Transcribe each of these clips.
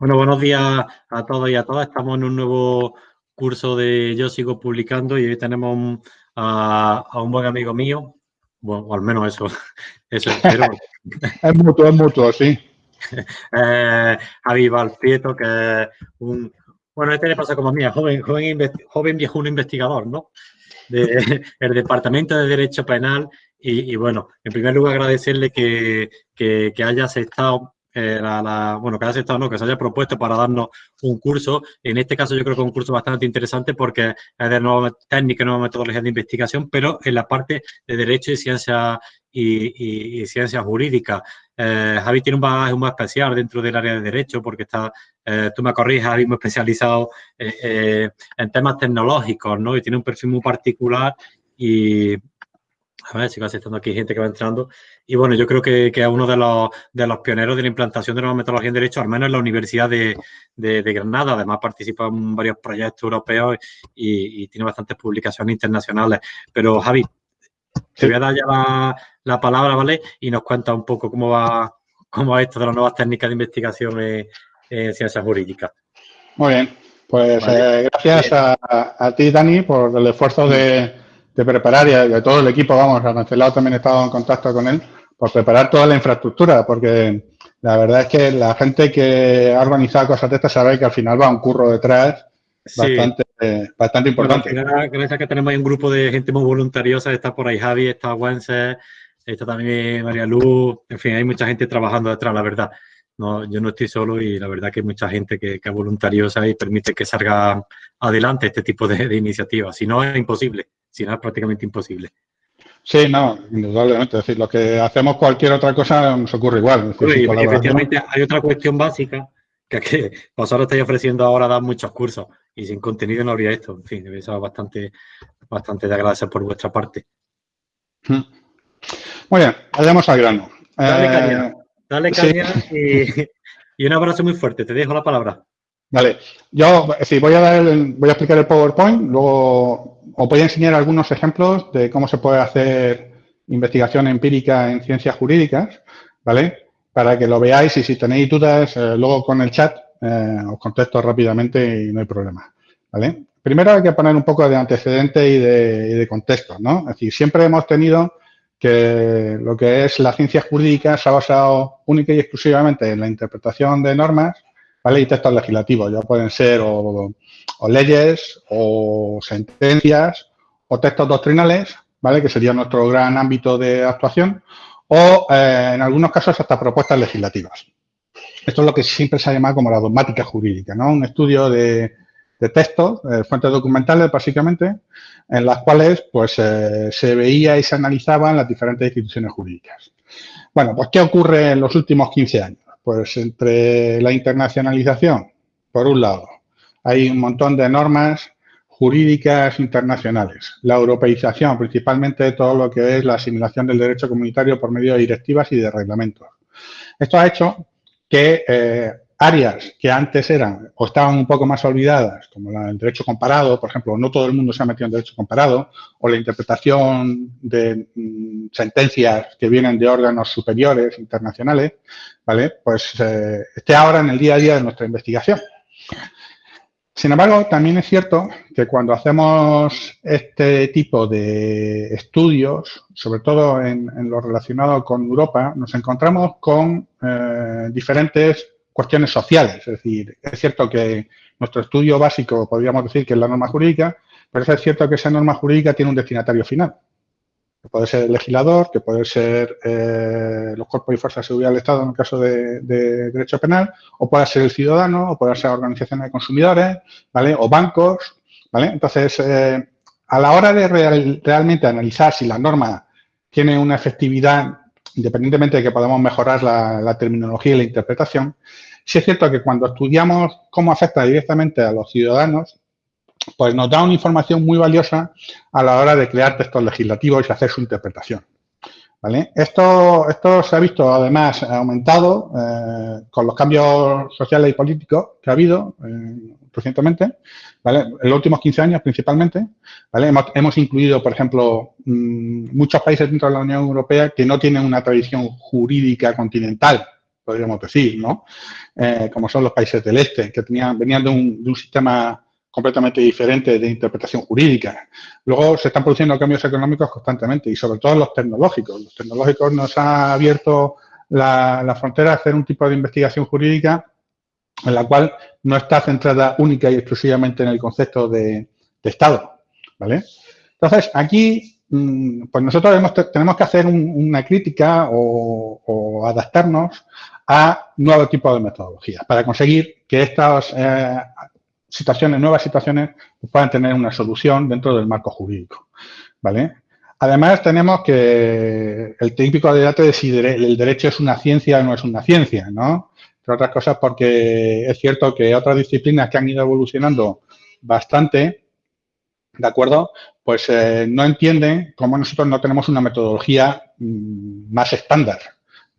Bueno, buenos días a todos y a todas. Estamos en un nuevo curso de Yo Sigo Publicando y hoy tenemos a, un buen amigo mío, bueno, o al menos eso, eso espero. es mutuo, es mutuo, sí. eh, Javi Valprieto, que es un, bueno, este le pasa como a mí, joven, joven, joven viejuno investigador, ¿no? De, el Departamento de Derecho Penal y, bueno, en primer lugar agradecerle que, que, que haya aceptado eh, la, bueno, que haya no, que se haya propuesto para darnos un curso. En este caso yo creo que es un curso bastante interesante porque es de nueva técnica nueva metodología de investigación, pero en la parte de Derecho y Ciencia y, Ciencias Jurídicas. Eh, Javi tiene un bagaje muy especial dentro del área de Derecho porque está, eh, tú me corriges, Javi, muy especializado en temas tecnológicos, ¿no? Y tiene un perfil muy particular y, a ver, sigo aceptando aquí gente que va entrando. Y bueno, yo creo que, que es uno de los, de los, pioneros de la implantación de nueva metodología en Derecho, al menos en la Universidad de, de, Granada. Además, participa en varios proyectos europeos y, tiene bastantes publicaciones internacionales. Pero, Javi, te voy a dar ya la, la, palabra, ¿vale? Y nos cuenta un poco cómo va, cómo va esto de las nuevas técnicas de investigación en, ciencias jurídicas. Muy bien. Pues eh, gracias a, a, ti, Dani, por el esfuerzo de de preparar y de todo el equipo, vamos, Rancelado también he estado en contacto con él, por preparar toda la infraestructura, porque la verdad es que la gente que ha organizado cosas de estas sabe que al final va un curro detrás bastante, bastante importante. gracias a que tenemos ahí un grupo de gente muy voluntariosa, está por ahí Javi, está Wences, está también María Luz, en fin, hay mucha gente trabajando detrás, la verdad. No, yo no estoy solo y la verdad que hay mucha gente que, que es voluntariosa y permite que salga adelante este tipo de, de iniciativas. Si no, es imposible si no es prácticamente imposible. Sí, no, indudablemente. Es decir, lo que hacemos cualquier otra cosa nos ocurre igual. efectivamente, hay otra cuestión básica que, que vosotros estáis ofreciendo ahora dar muchos cursos y sin contenido no habría esto. En fin, debe ser bastante, bastante de agradecer por vuestra parte. Hmm. Muy bien, vayamos al grano. Dale eh, caña, dale caña y, y un abrazo muy fuerte. Te dejo la palabra. Vale, yo sí, voy a dar voy a explicar el PowerPoint, luego os voy a enseñar algunos ejemplos de cómo se puede hacer investigación empírica en ciencias jurídicas, ¿vale? Para que lo veáis y si tenéis dudas, eh, luego con el chat eh, os contesto rápidamente y no hay problema, ¿vale? Primero hay que poner un poco de antecedente y de, y de contexto, ¿no? Es decir, siempre hemos tenido que lo que es la ciencia jurídica se ha basado única y exclusivamente en la interpretación de normas ¿vale? Y textos legislativos, ya pueden ser o, leyes, o sentencias, o textos doctrinales, ¿vale? Que sería nuestro gran ámbito de actuación, o eh, en algunos casos hasta propuestas legislativas. Esto es lo que siempre se ha llamado como la dogmática jurídica, ¿no? Un estudio de, textos, fuentes documentales básicamente, en las cuales pues eh, se veía y se analizaban las diferentes instituciones jurídicas. Bueno, pues ¿qué ocurre en los últimos 15 años? Pues entre la internacionalización, por un lado, hay un montón de normas jurídicas internacionales, la europeización, principalmente de todo lo que es la asimilación del derecho comunitario por medio de directivas y de reglamentos. Esto ha hecho que eh, áreas que antes eran o estaban un poco más olvidadas, como el derecho comparado, por ejemplo, no todo el mundo se ha metido en derecho comparado, o la interpretación de mm, sentencias que vienen de órganos superiores internacionales, ¿vale? Pues eh, esté ahora en el día a día de nuestra investigación. Sin embargo, también es cierto que cuando hacemos este tipo de estudios, sobre todo en, lo relacionado con Europa, nos encontramos con eh, diferentes cuestiones sociales. Es decir, es cierto que nuestro estudio básico podríamos decir que es la norma jurídica, pero es cierto que esa norma jurídica tiene un destinatario final. Que puede ser el legislador, que puede ser eh, los cuerpos y fuerzas de seguridad del Estado en el caso de, derecho penal, o puede ser el ciudadano, o puede ser organizaciones de consumidores, ¿vale? O bancos, ¿vale? Entonces, eh, a la hora de realmente analizar si la norma tiene una efectividad independientemente de que podamos mejorar la, terminología y la interpretación, sí es cierto que cuando estudiamos cómo afecta directamente a los ciudadanos, pues nos da una información muy valiosa a la hora de crear textos legislativos y hacer su interpretación. Esto, se ha visto además aumentado eh, con los cambios sociales y políticos que ha habido eh, recientemente. En los últimos 15 años principalmente. Hemos, incluido, por ejemplo, mm, muchos países dentro de la Unión Europea que no tienen una tradición jurídica continental, podríamos decir, ¿no? Eh, como son los países del este, que tenían, venían de un, de un sistema completamente diferente de interpretación jurídica. Luego se están produciendo cambios económicos constantemente y sobre todo los tecnológicos. Los tecnológicos nos ha abierto la, frontera a hacer un tipo de investigación jurídica en la cual no está centrada única y exclusivamente en el concepto de, Estado. ¿vale? Entonces, aquí, mm, pues nosotros tenemos que hacer una crítica o, adaptarnos a nuevos tipos de metodologías para conseguir que estas eh, situaciones, nuevas situaciones, puedan tener una solución dentro del marco jurídico. ¿vale? Además, tenemos que el típico debate de si el derecho es una ciencia o no es una ciencia, ¿no? Entre otras cosas porque es cierto que otras disciplinas que han ido evolucionando bastante, ¿de acuerdo? Pues eh, no entienden cómo nosotros no tenemos una metodología mm, más estándar,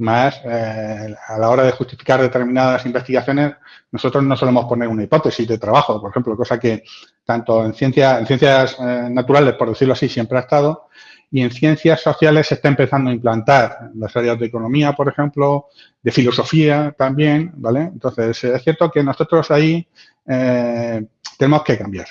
más eh, a la hora de justificar determinadas investigaciones, nosotros no solemos poner una hipótesis de trabajo, por ejemplo, cosa que tanto en, ciencia, en ciencias eh, naturales, por decirlo así, siempre ha estado, y en ciencias sociales se está empezando a implantar en las áreas de economía, por ejemplo, de filosofía también, ¿vale? Entonces, es cierto que nosotros ahí eh, tenemos que cambiar.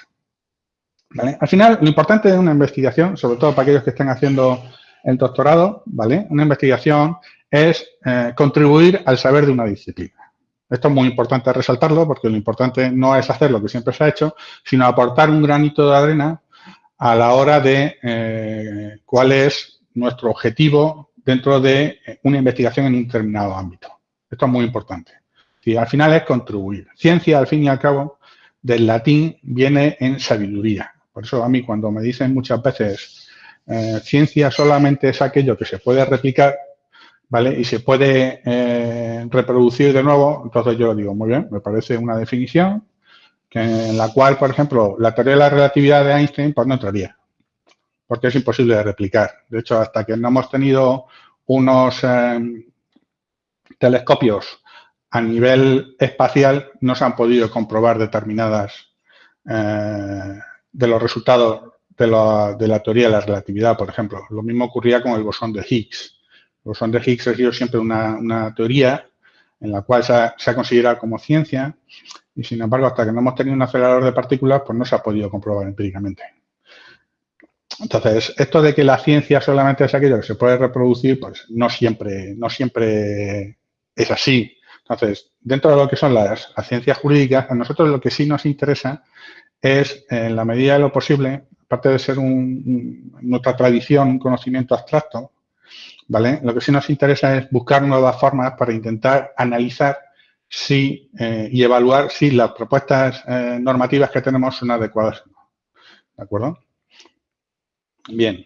Al final, lo importante de una investigación, sobre todo para aquellos que estén haciendo el doctorado, ¿vale? Una investigación es eh, contribuir al saber de una disciplina. Esto es muy importante resaltarlo porque lo importante no es hacer lo que siempre se ha hecho, sino aportar un granito de arena a la hora de eh, cuál es nuestro objetivo dentro de eh, una investigación en un determinado ámbito. Esto es muy importante. Y al final es contribuir. Ciencia, al fin y al cabo, del latín viene en sabiduría. Por eso a mí cuando me dicen muchas veces ciencia solamente es aquello que se puede replicar, ¿vale? Y se puede reproducir de nuevo, entonces yo digo, muy bien, me parece una definición, en la cual, por ejemplo, la teoría de la relatividad de Einstein pues no entraría, porque es imposible de replicar. De hecho, hasta que no hemos tenido unos em, telescopios a nivel espacial, no se han podido comprobar determinadas eh, de los resultados de la, teoría de la relatividad, por ejemplo. Lo mismo ocurría con el bosón de Higgs. Bosón de Higgs ha sido siempre una, teoría en la cual se ha considerado como ciencia y sin embargo, hasta que no hemos tenido un acelerador de partículas, pues no se ha podido comprobar empíricamente. Entonces, esto de que la ciencia solamente es aquello que se puede reproducir, pues no siempre, no siempre es así. Entonces, dentro de lo que son las, ciencias jurídicas, a nosotros lo que sí nos interesa es, en la medida de lo posible, aparte de ser nuestra tradición, un conocimiento abstracto, ¿vale? Lo que sí nos interesa es buscar nuevas formas para intentar analizar eh, y evaluar si las propuestas eh, normativas que tenemos son adecuadas o no. ¿De acuerdo? Bien.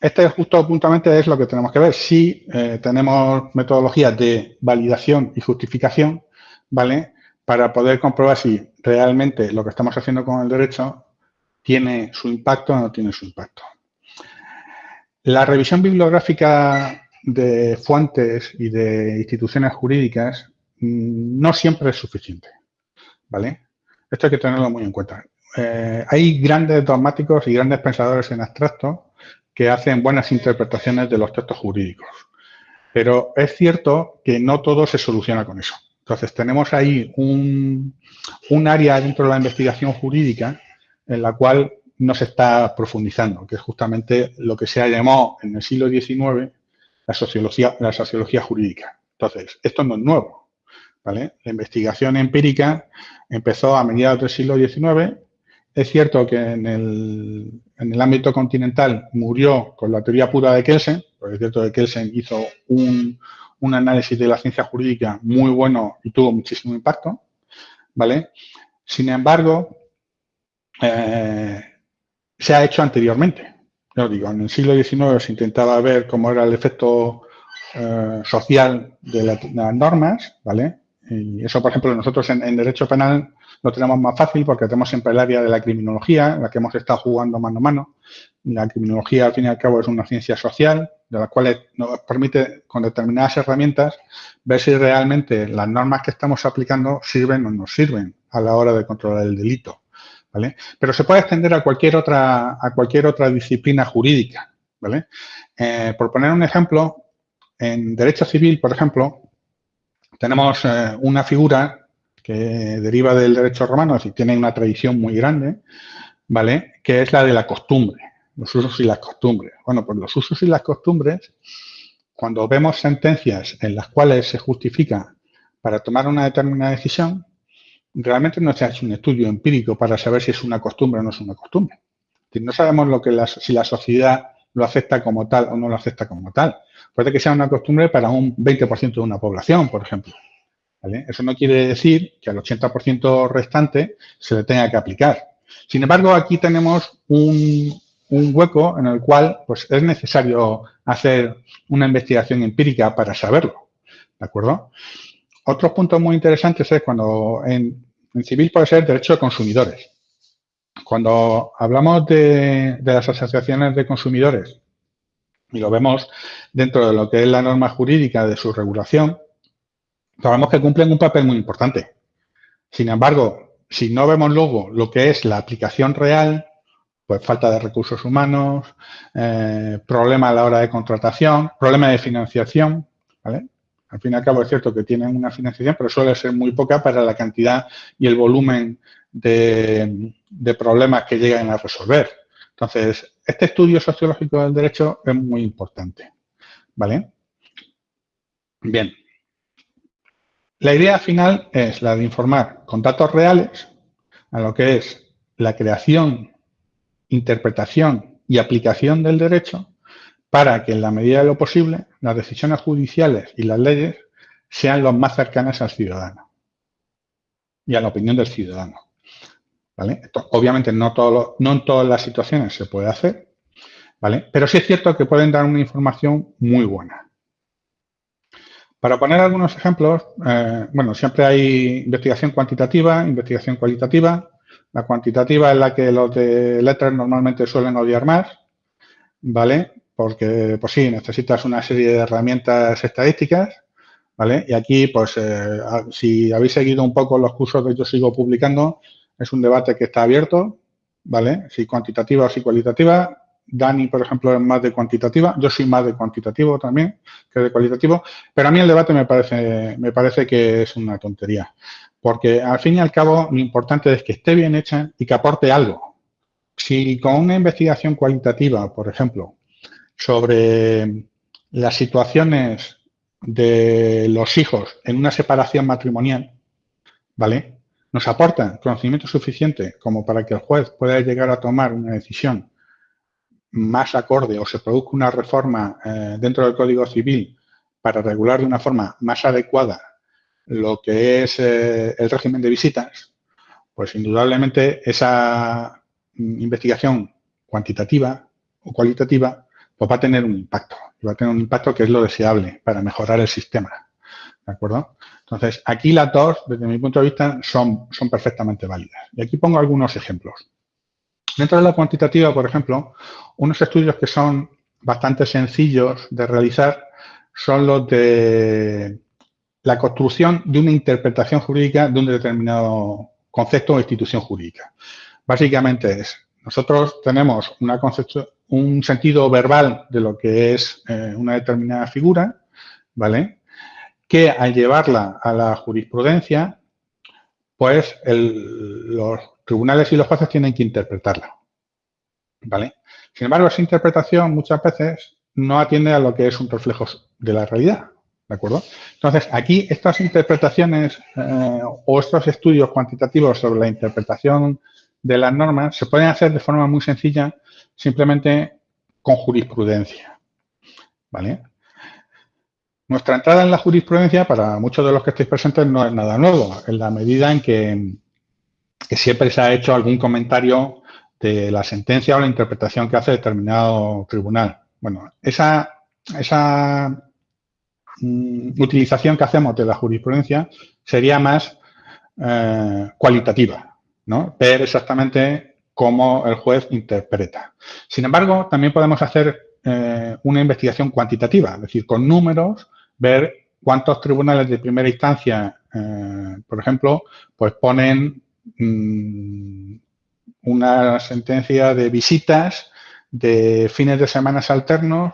Este justo puntualmente es lo que tenemos que ver. Si eh, tenemos metodologías de validación y justificación, ¿vale? Para poder comprobar si realmente lo que estamos haciendo con el derecho tiene su impacto o no tiene su impacto. La revisión bibliográfica de fuentes y de instituciones jurídicas Mm, no siempre es suficiente, ¿vale? Esto hay que tenerlo muy en cuenta. Eh, hay grandes dogmáticos y grandes pensadores en abstracto que hacen buenas interpretaciones de los textos jurídicos. Pero es cierto que no todo se soluciona con eso. Entonces, tenemos ahí un, un área dentro de la investigación jurídica en la cual no se está profundizando, que es justamente lo que se ha llamado en el siglo XIX la sociología, la sociología jurídica. Entonces, esto no es nuevo. La investigación empírica empezó a mediados del siglo XIX. Es cierto que en el, ámbito continental murió con la teoría pura de Kelsen, porque es cierto que Kelsen hizo un, análisis de la ciencia jurídica muy bueno y tuvo muchísimo impacto, ¿vale? Sin embargo, eh, se ha hecho anteriormente. Yo digo, en el siglo XIX se intentaba ver cómo era el efecto eh, social de, las normas, ¿vale? Y eso, por ejemplo, nosotros en, Derecho Penal lo tenemos más fácil porque tenemos siempre el área de la criminología, en la que hemos estado jugando mano a mano. La criminología, al fin y al cabo, es una ciencia social, de la cual nos permite, con determinadas herramientas, ver si realmente las normas que estamos aplicando sirven o no sirven a la hora de controlar el delito. Pero se puede extender a cualquier otra, a cualquier otra disciplina jurídica. ¿vale? Eh, por poner un ejemplo, en Derecho Civil, por ejemplo, tenemos eh, una figura que deriva del derecho romano, es tiene una tradición muy grande, ¿vale? Que es la de la costumbre, los usos y las costumbres. Bueno, pues los usos y las costumbres, cuando vemos sentencias en las cuales se justifica para tomar una determinada decisión, realmente no se ha hecho un estudio empírico para saber si es una costumbre o no es una costumbre. No sabemos lo que si la sociedad lo acepta como tal o no lo acepta como tal. Puede que sea una costumbre para un 20% de una población, por ejemplo. Eso no quiere decir que al 80% restante se le tenga que aplicar. Sin embargo, aquí tenemos un, hueco en el cual pues, es necesario hacer una investigación empírica para saberlo. ¿De acuerdo? Otros puntos muy interesantes es cuando en, civil puede ser derecho de consumidores. Cuando hablamos de, las asociaciones de consumidores y lo vemos dentro de lo que es la norma jurídica de su regulación, sabemos que cumplen un papel muy importante. Sin embargo, si no vemos luego lo que es la aplicación real, pues falta de recursos humanos, eh, problema a la hora de contratación, problema de financiación, ¿vale? Al fin y al cabo es cierto que tienen una financiación, pero suele ser muy poca para la cantidad y el volumen de, problemas que llegan a resolver. Entonces, este estudio sociológico del derecho es muy importante. ¿Vale? Bien. La idea final es la de informar con datos reales a lo que es la creación, interpretación y aplicación del derecho para que en la medida de lo posible las decisiones judiciales y las leyes sean lo más cercanas al ciudadano y a la opinión del ciudadano. obviamente no, en todas las situaciones se puede hacer, ¿vale? pero sí es cierto que pueden dar una información muy buena. Para poner algunos ejemplos, eh, bueno, siempre hay investigación cuantitativa, investigación cualitativa. La cuantitativa es la que los de letras normalmente suelen odiar más, ¿vale? Porque, pues sí, necesitas una serie de herramientas estadísticas, ¿vale? Y aquí, pues, eh, si habéis seguido un poco los cursos que yo sigo publicando, es un debate que está abierto, ¿vale? Si cuantitativa o si cualitativa. Dani, por ejemplo, es más de cuantitativa. Yo soy más de cuantitativo también que de cualitativo. Pero a mí el debate me parece, me parece que es una tontería. Porque, al fin y al cabo, lo importante es que esté bien hecha y que aporte algo. Si con una investigación cualitativa, por ejemplo, sobre las situaciones de los hijos en una separación matrimonial, ¿vale? Nos aportan conocimiento suficiente como para que el juez pueda llegar a tomar una decisión más acorde o se produzca una reforma eh, dentro del Código Civil para regular de una forma más adecuada lo que es eh, el régimen de visitas, pues indudablemente esa mm, investigación cuantitativa o cualitativa pues va a tener un impacto. Y va a tener un impacto que es lo deseable para mejorar el sistema. ¿De acuerdo? Entonces, aquí las dos, desde mi punto de vista, son, son perfectamente válidas. Y aquí pongo algunos ejemplos. Dentro de la cuantitativa, por ejemplo, unos estudios que son bastante sencillos de realizar son los de la construcción de una interpretación jurídica de un determinado concepto o institución jurídica. Básicamente es, nosotros tenemos un sentido verbal de lo que es eh, una determinada figura, ¿vale? Que al llevarla a la jurisprudencia, pues los tribunales y los jueces tienen que interpretarla, ¿vale? Sin embargo, esa interpretación muchas veces no atiende a lo que es un reflejo de la realidad, ¿de acuerdo? Entonces, aquí estas interpretaciones eh, o estos estudios cuantitativos sobre la interpretación de las normas se pueden hacer de forma muy sencilla simplemente con jurisprudencia. ¿Vale? Nuestra entrada en la jurisprudencia, para muchos de los que estéis presentes, no es nada nuevo, en la medida en que, siempre se ha hecho algún comentario de la sentencia o la interpretación que hace determinado tribunal. Bueno, esa, esa mm, utilización que hacemos de la jurisprudencia sería más eh, cualitativa, ¿no? Ver exactamente cómo el juez interpreta. Sin embargo, también podemos hacer eh, una investigación cuantitativa, es decir, con números, ver cuántos tribunales de primera instancia, eh, por ejemplo, pues ponen mm, una sentencia de visitas de fines de semanas alternos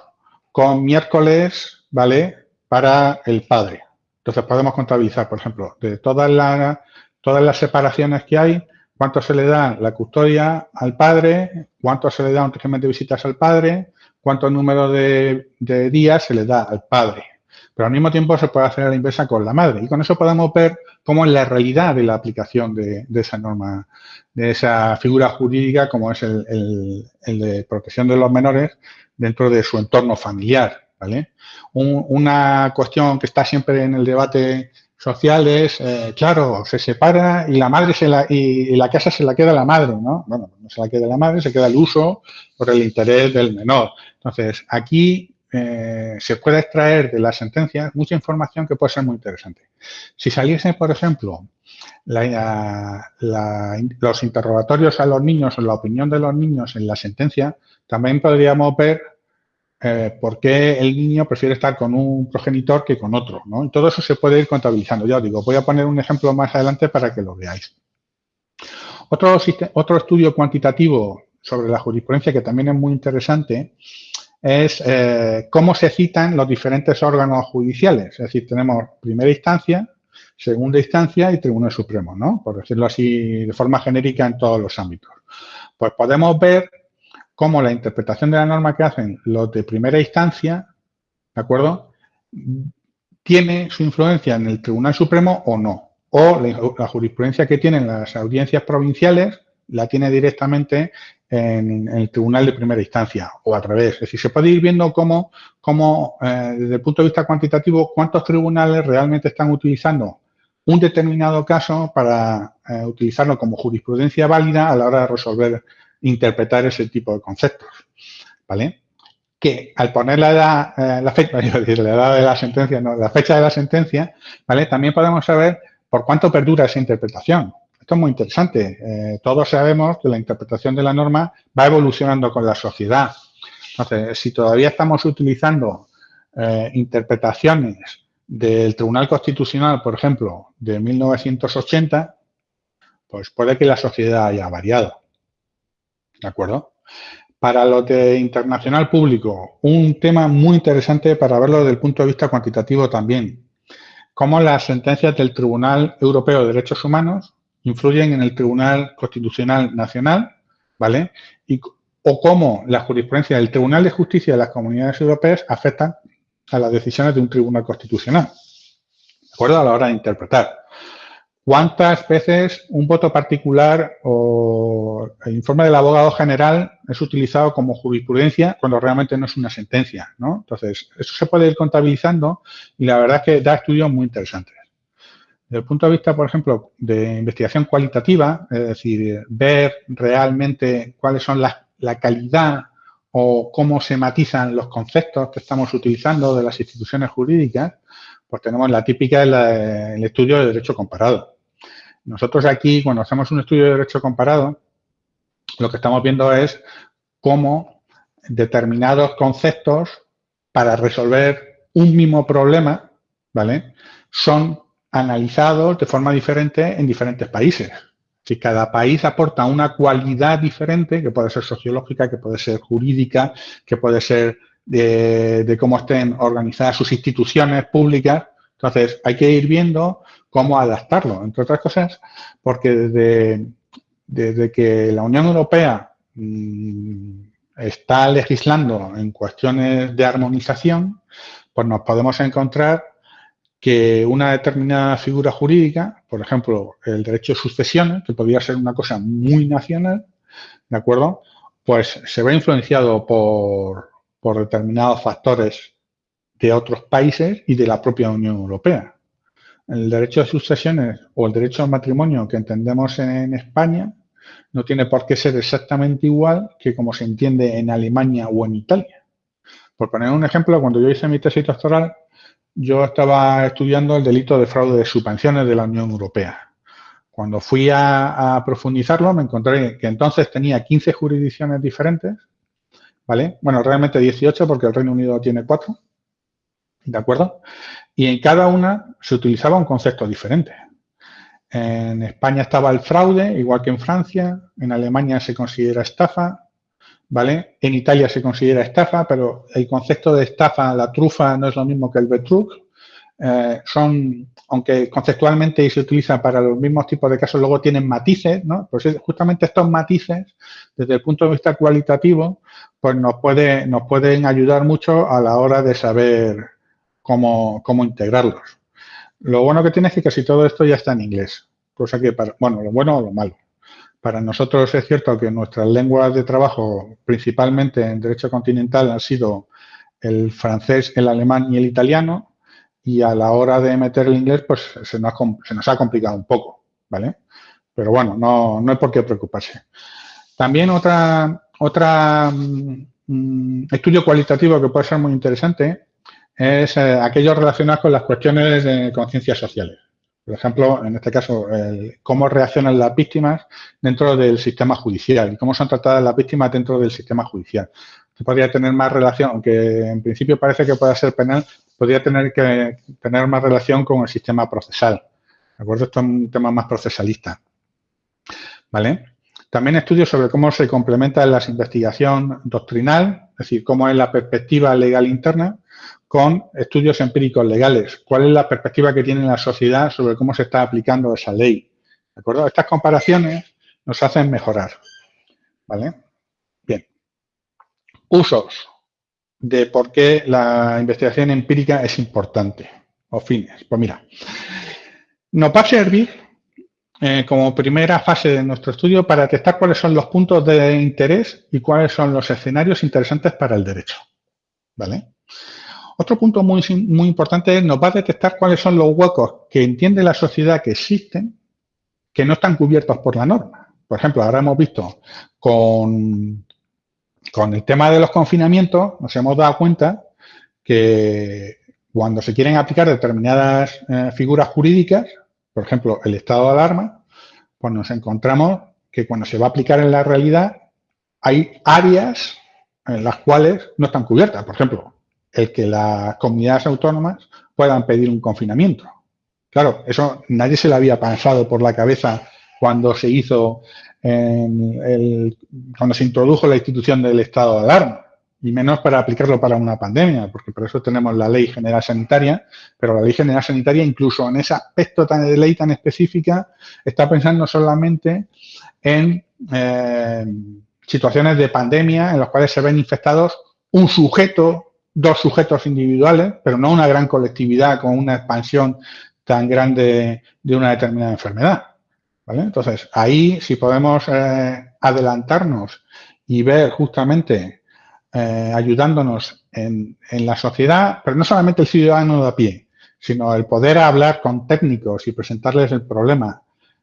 con miércoles, ¿vale?, para el padre. Entonces podemos contabilizar, por ejemplo, de todas las, todas las separaciones que hay, cuánto se le da la custodia al padre, cuánto se le da un régimen de visitas al padre, cuánto número de, días se le da al padre. Pero al mismo tiempo se puede hacer la inversa con la madre. Y con eso podemos ver cómo es la realidad de la aplicación de, esa norma, de esa figura jurídica como es el, de protección de los menores dentro de su entorno familiar. ¿vale? una cuestión que está siempre en el debate sociales, eh, claro, se separa y la madre se la, y, la casa se la queda la madre, ¿no? Bueno, no se la queda la madre, se queda el uso por el interés del menor. Entonces, aquí eh, se puede extraer de la sentencia mucha información que puede ser muy interesante. Si saliese, por ejemplo, los interrogatorios a los niños o la opinión de los niños en la sentencia, también podríamos ver eh, por qué el niño prefiere estar con un progenitor que con otro. ¿no? Y todo eso se puede ir contabilizando. Ya os digo, voy a poner un ejemplo más adelante para que lo veáis. Otro, otro estudio cuantitativo sobre la jurisprudencia que también es muy interesante es eh, cómo se citan los diferentes órganos judiciales. Es decir, tenemos primera instancia, segunda instancia y Tribunal Supremo, ¿no? Por decirlo así de forma genérica en todos los ámbitos. Pues podemos ver cómo la interpretación de la norma que hacen los de primera instancia, ¿de acuerdo? Tiene su influencia en el Tribunal Supremo o no. O la, jurisprudencia que tienen las audiencias provinciales la tiene directamente en, el tribunal de primera instancia o a través. Es decir, se puede ir viendo cómo, cómo eh, desde el punto de vista cuantitativo, cuántos tribunales realmente están utilizando un determinado caso para eh, utilizarlo como jurisprudencia válida a la hora de resolver interpretar ese tipo de conceptos, ¿vale? Que al poner la edad, eh, la fecha, la edad de la sentencia, no, la fecha de la sentencia, ¿vale? También podemos saber por cuánto perdura esa interpretación. Esto es muy interesante. Eh, todos sabemos que la interpretación de la norma va evolucionando con la sociedad. Entonces, si todavía estamos utilizando eh, interpretaciones del Tribunal Constitucional, por ejemplo, de 1980, pues puede que la sociedad haya variado. ¿De acuerdo? Para lo de internacional público, un tema muy interesante para verlo desde el punto de vista cuantitativo también. Cómo las sentencias del Tribunal Europeo de Derechos Humanos influyen en el Tribunal Constitucional Nacional, ¿vale? Y, o cómo la jurisprudencia del Tribunal de Justicia de las Comunidades Europeas afectan a las decisiones de un Tribunal Constitucional, ¿de acuerdo? A la hora de interpretar. ¿Cuántas veces un voto particular o el informe del abogado general es utilizado como jurisprudencia cuando realmente no es una sentencia? ¿no? Entonces, eso se puede ir contabilizando y la verdad es que da estudios muy interesantes. Desde el punto de vista, por ejemplo, de investigación cualitativa, es decir, ver realmente cuáles son las, la calidad o cómo se matizan los conceptos que estamos utilizando de las instituciones jurídicas, pues tenemos la típica del estudio de derecho comparado. Nosotros aquí, cuando hacemos un estudio de derecho comparado, lo que estamos viendo es cómo determinados conceptos para resolver un mismo problema, ¿vale? Son analizados de forma diferente en diferentes países. Si cada país aporta una cualidad diferente, que puede ser sociológica, que puede ser jurídica, que puede ser de, cómo estén organizadas sus instituciones públicas. Entonces, hay que ir viendo cómo adaptarlo, entre otras cosas, porque desde, desde que la Unión Europea mm, está legislando en cuestiones de armonización, pues nos podemos encontrar que una determinada figura jurídica, por ejemplo, el derecho de sucesiones, que podría ser una cosa muy nacional, ¿de acuerdo? Pues se ve influenciado por, por determinados factores de otros países y de la propia Unión Europea. El derecho de sucesiones o el derecho al matrimonio que entendemos en España no tiene por qué ser exactamente igual que como se entiende en Alemania o en Italia. Por poner un ejemplo, cuando yo hice mi tesis doctoral, yo estaba estudiando el delito de fraude de subvenciones de la Unión Europea. Cuando fui a, a profundizarlo, me encontré que entonces tenía 15 jurisdicciones diferentes ¿vale? Bueno, realmente 18 porque el Reino Unido tiene 4, ¿de acuerdo? Y en cada una se utilizaba un concepto diferente. En España estaba el fraude, igual que en Francia, en Alemania se considera estafa, ¿vale? En Italia se considera estafa, pero el concepto de estafa, la trufa, no es lo mismo que el betrug. eh, son, aunque conceptualmente se utiliza para los mismos tipos de casos, luego tienen matices, ¿no? Pues justamente estos matices, desde el punto de vista cualitativo, pues nos, puede, nos pueden ayudar mucho a la hora de saber cómo, integrarlos. Lo bueno que tiene es que casi todo esto ya está en inglés, cosa que, para, bueno, lo bueno o lo malo. Para nosotros es cierto que nuestras lenguas de trabajo, principalmente en derecho continental, han sido el francés, el alemán y el italiano, y a la hora de meter el inglés, pues se nos, ha, complicado un poco, ¿vale? Pero bueno, no, no hay por qué preocuparse. También otra, otra mm, estudio cualitativo que puede ser muy interesante es eh, aquello relacionado con las cuestiones de conciencias sociales. Por ejemplo, en este caso, cómo reaccionan las víctimas dentro del sistema judicial y cómo son tratadas las víctimas dentro del sistema judicial. podría tener más relación, aunque en principio parece que pueda ser penal, podría tener que tener más relación con el sistema procesal. ¿De acuerdo? Esto es un tema más procesalista. ¿Vale? También estudios sobre cómo se complementa la investigación doctrinal, es decir, cómo es la perspectiva legal interna, con estudios empíricos legales. ¿Cuál es la perspectiva que tiene la sociedad sobre cómo se está aplicando esa ley? ¿De acuerdo? Estas comparaciones nos hacen mejorar. ¿Vale? Bien. Usos de por qué la investigación empírica es importante. O fines. Pues mira, nos va a servir eh, como primera fase de nuestro estudio para detectar cuáles son los puntos de interés y cuáles son los escenarios interesantes para el derecho. ¿Vale? Otro punto muy, muy importante es nos va a detectar cuáles son los huecos que entiende la sociedad que existen que no están cubiertos por la norma. Por ejemplo, ahora hemos visto con, con el tema de los confinamientos, nos hemos dado cuenta que cuando se quieren aplicar determinadas eh, figuras jurídicas, por ejemplo, el estado de alarma, pues nos encontramos que cuando se va a aplicar en la realidad hay áreas en las cuales no están cubiertas. Por ejemplo, el que las comunidades autónomas puedan pedir un confinamiento. Claro, eso nadie se le había pensado por la cabeza cuando se hizo, el, cuando se introdujo la institución del estado de alarma y menos para aplicarlo para una pandemia, porque por eso tenemos la Ley General Sanitaria, pero la Ley General Sanitaria, incluso en ese aspecto tan de ley tan específica, está pensando solamente en eh, situaciones de pandemia en las cuales se ven infectados un sujeto, dos sujetos individuales, pero no una gran colectividad con una expansión tan grande de una determinada enfermedad. Entonces, ahí si podemos eh, adelantarnos y ver justamente eh, ayudándonos en, la sociedad, pero no solamente el ciudadano de a pie, sino el poder hablar con técnicos y presentarles el problema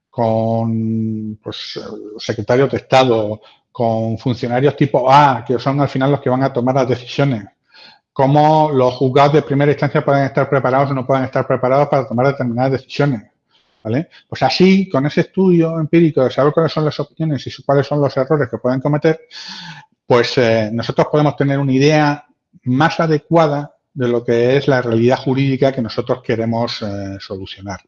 con pues, secretarios de Estado, con funcionarios tipo A, que son al final los que van a tomar las decisiones, cómo los juzgados de primera instancia pueden estar preparados o no pueden estar preparados para tomar determinadas decisiones. ¿Vale? Pues así, con ese estudio empírico de saber cuáles son las opciones y cuáles son los errores que pueden cometer, pues eh, nosotros podemos tener una idea más adecuada de lo que es la realidad jurídica que nosotros queremos eh, solucionar.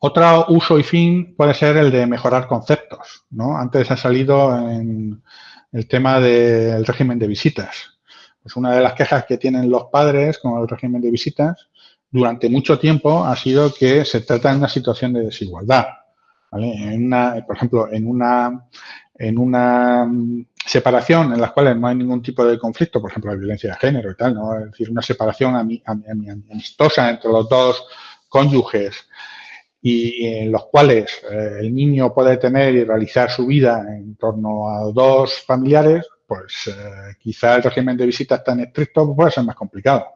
Otro uso y fin puede ser el de mejorar conceptos. ¿no? Antes ha salido el tema del régimen de visitas. Pues una de las quejas que tienen los padres con el régimen de visitas durante mucho tiempo ha sido que se trata de una situación de desigualdad. En por ejemplo, en una, en una separación en las cuales no hay ningún tipo de conflicto, por ejemplo, la violencia de género y tal, ¿no? Es decir, una separación amistosa entre los dos cónyuges y en los cuales eh, el niño puede tener y realizar su vida en torno a dos familiares, pues eh, quizá el régimen de visitas tan estricto puede ser más complicado.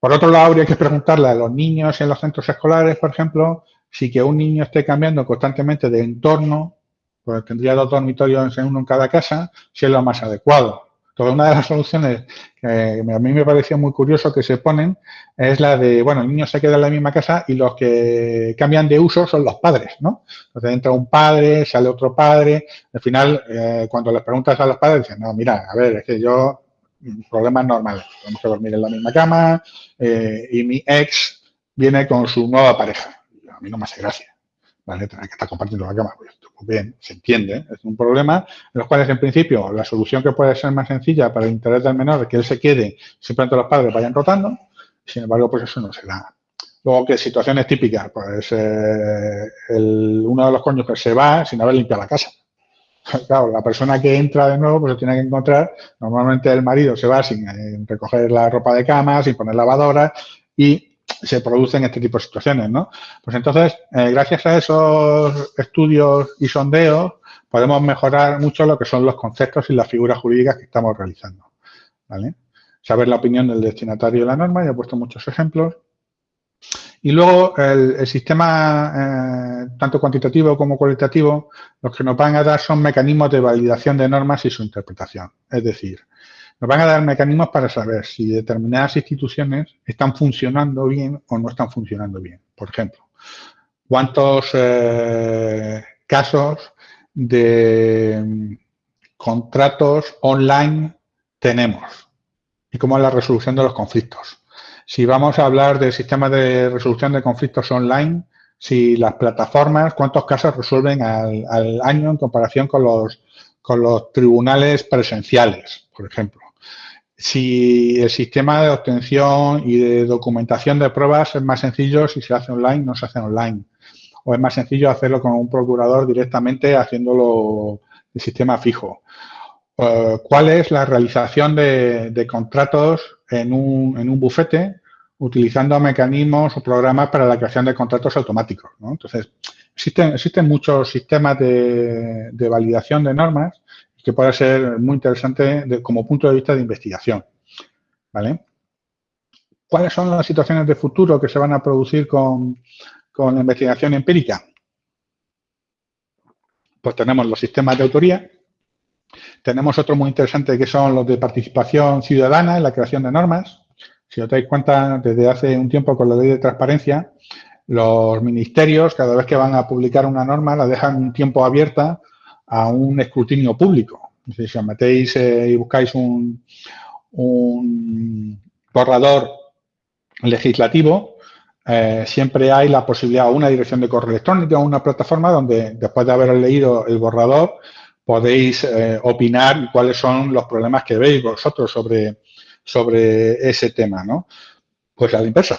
Por otro lado, habría que preguntarle a los niños en los centros escolares, por ejemplo, si que un niño esté cambiando constantemente de entorno pues tendría dos dormitorios en uno en cada casa, si es lo más adecuado. Entonces, una de las soluciones que a mí me pareció muy curioso que se ponen es la de, bueno, el niño se queda en la misma casa y los que cambian de uso son los padres, ¿no? Entonces entra un padre, sale otro padre, al final, eh, cuando les preguntas a los padres, dicen, no, mira, a ver, es que yo, problemas normales, tenemos que dormir en la misma cama eh, y mi ex viene con su nueva pareja. A mí no me hace gracia, ¿vale? Tener que estar compartiendo la cama. Pues, bien, se entiende, es un problema en los cuales en principio la solución que puede ser más sencilla para el interés del menor es que él se quede simplemente los padres vayan rotando, Sin embargo, pues eso no se da. Luego, ¿qué situaciones típicas? Pues eh, uno de los cónyuges se va sin haber limpiado la casa. Claro, la persona que entra de nuevo pues se tiene que encontrar, normalmente el marido se va sin eh, recoger la ropa de cama, sin poner lavadora y se producen este tipo de situaciones, ¿no? Pues entonces, eh, gracias a esos estudios y sondeos, podemos mejorar mucho lo que son los conceptos y las figuras jurídicas que estamos realizando. Saber la opinión del destinatario de la norma, ya he puesto muchos ejemplos. Y luego el, sistema, eh, tanto cuantitativo como cualitativo, los que nos van a dar son mecanismos de validación de normas y su interpretación. Es decir, nos van a dar mecanismos para saber si determinadas instituciones están funcionando bien o no están funcionando bien. Por ejemplo, cuántos eh, casos de mm, contratos online tenemos y cómo es la resolución de los conflictos. Si vamos a hablar del sistema de resolución de conflictos online, si las plataformas, cuántos casos resuelven al, año en comparación con los, con los tribunales presenciales, por ejemplo. Si el sistema de obtención y de documentación de pruebas es más sencillo si se hace online, no se hace online. O es más sencillo hacerlo con un procurador directamente haciéndolo de sistema fijo. Eh, ¿Cuál es la realización de contratos en un, en un bufete utilizando mecanismos o programas para la creación de contratos automáticos. Entonces, existen, existen muchos sistemas de, validación de normas que puede ser muy interesante como punto de vista de investigación. ¿vale? ¿Cuáles son las situaciones de futuro que se van a producir con, con la investigación empírica? Pues tenemos los sistemas de autoría, tenemos otro muy interesante que son los de participación ciudadana en la creación de normas. Si os dais cuenta, desde hace un tiempo con la ley de transparencia, los ministerios, cada vez que van a publicar una norma, la dejan un tiempo abierta a un escrutinio público. si os metéis eh, y buscáis un, un borrador legislativo, eh, siempre hay la posibilidad o una dirección de correo electrónico o una plataforma donde después de haber leído el borrador podéis eh, opinar cuáles son los problemas que veis vosotros sobre, sobre ese tema, ¿no? Pues a la inversa.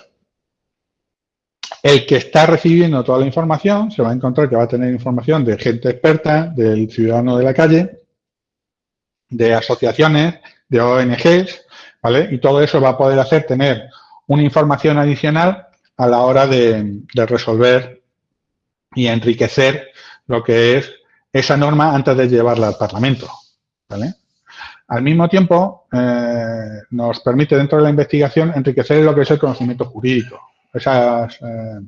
El que está recibiendo toda la información se va a encontrar que va a tener información de gente experta, del ciudadano de la calle, de asociaciones, de ONGs, ¿vale? Y todo eso va a poder hacer tener una información adicional a la hora de, resolver y enriquecer lo que es esa norma antes de llevarla al Parlamento. ¿vale? Al mismo tiempo, eh, nos permite dentro de la investigación enriquecer lo que es el conocimiento jurídico. Esas eh,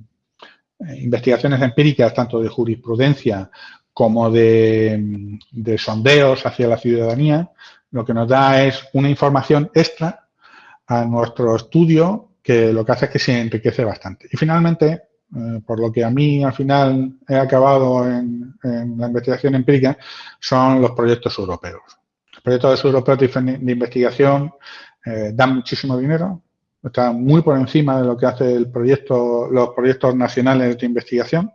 investigaciones empíricas, tanto de jurisprudencia como de, de, sondeos hacia la ciudadanía, lo que nos da es una información extra a nuestro estudio que lo que hace es que se enriquece bastante. Y finalmente, eh, por lo que a mí al final he acabado en, la investigación empírica, son los proyectos europeos. Los proyectos europeos de, investigación eh, dan muchísimo dinero, están muy por encima de lo que hace el proyecto, los proyectos nacionales de investigación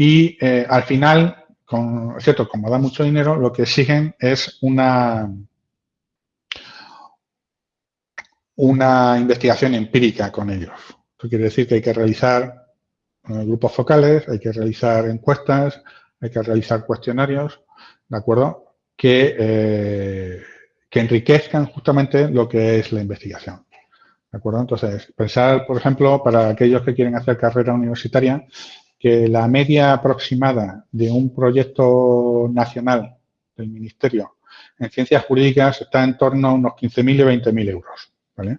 y eh, al final, con, cierto, como da mucho dinero, lo que exigen es una, una investigación empírica con ellos. Esto quiere decir que hay que realizar eh, grupos focales, hay que realizar encuestas, hay que realizar cuestionarios, ¿de acuerdo? Que, eh, que enriquezcan justamente lo que es la investigación. ¿De acuerdo? Entonces, pensar, por ejemplo, para aquellos que quieren hacer carrera universitaria, que la media aproximada de un proyecto nacional del Ministerio en ciencias jurídicas está en torno a unos 15.000 y 20.000 euros. ¿vale?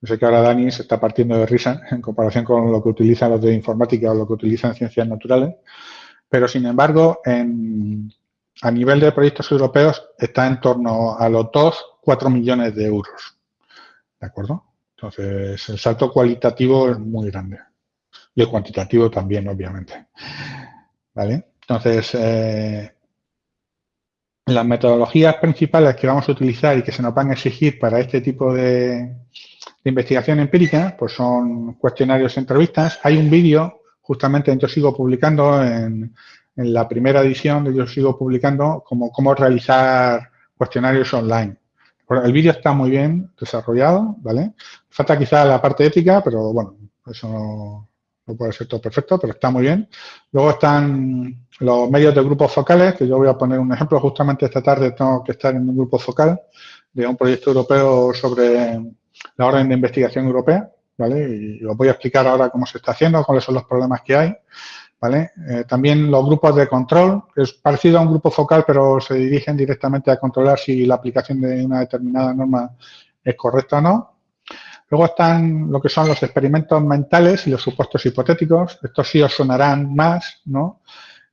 Yo sé que ahora Dani se está partiendo de risa en comparación con lo que utilizan los de informática o lo que utilizan ciencias naturales, pero sin embargo, a nivel de proyectos europeos está en torno a los 2, 4 millones de euros. ¿De acuerdo? Entonces, el salto cualitativo es muy grande. Y el cuantitativo también, obviamente. ¿Vale? Entonces, eh, las metodologías principales que vamos a utilizar y que se nos van a exigir para este tipo de, investigación empírica, pues son cuestionarios entrevistas. Hay un vídeo, justamente yo sigo publicando en, la primera edición yo sigo publicando como cómo realizar cuestionarios online. El vídeo está muy bien desarrollado, ¿vale? Falta quizá la parte ética, pero bueno, eso no, puede ser todo perfecto, pero está muy bien. Luego están los medios de grupos focales, que yo voy a poner un ejemplo. Justamente esta tarde tengo que estar en un grupo focal de un proyecto europeo sobre la orden de investigación europea, ¿vale? Y os voy a explicar ahora cómo se está haciendo, cuáles son los problemas que hay. ¿Vale? Eh, también los grupos de control, que es parecido a un grupo focal, pero se dirigen directamente a controlar si la aplicación de una determinada norma es correcta o no. Luego están lo que son los experimentos mentales y los supuestos hipotéticos. Estos sí os sonarán más, ¿no?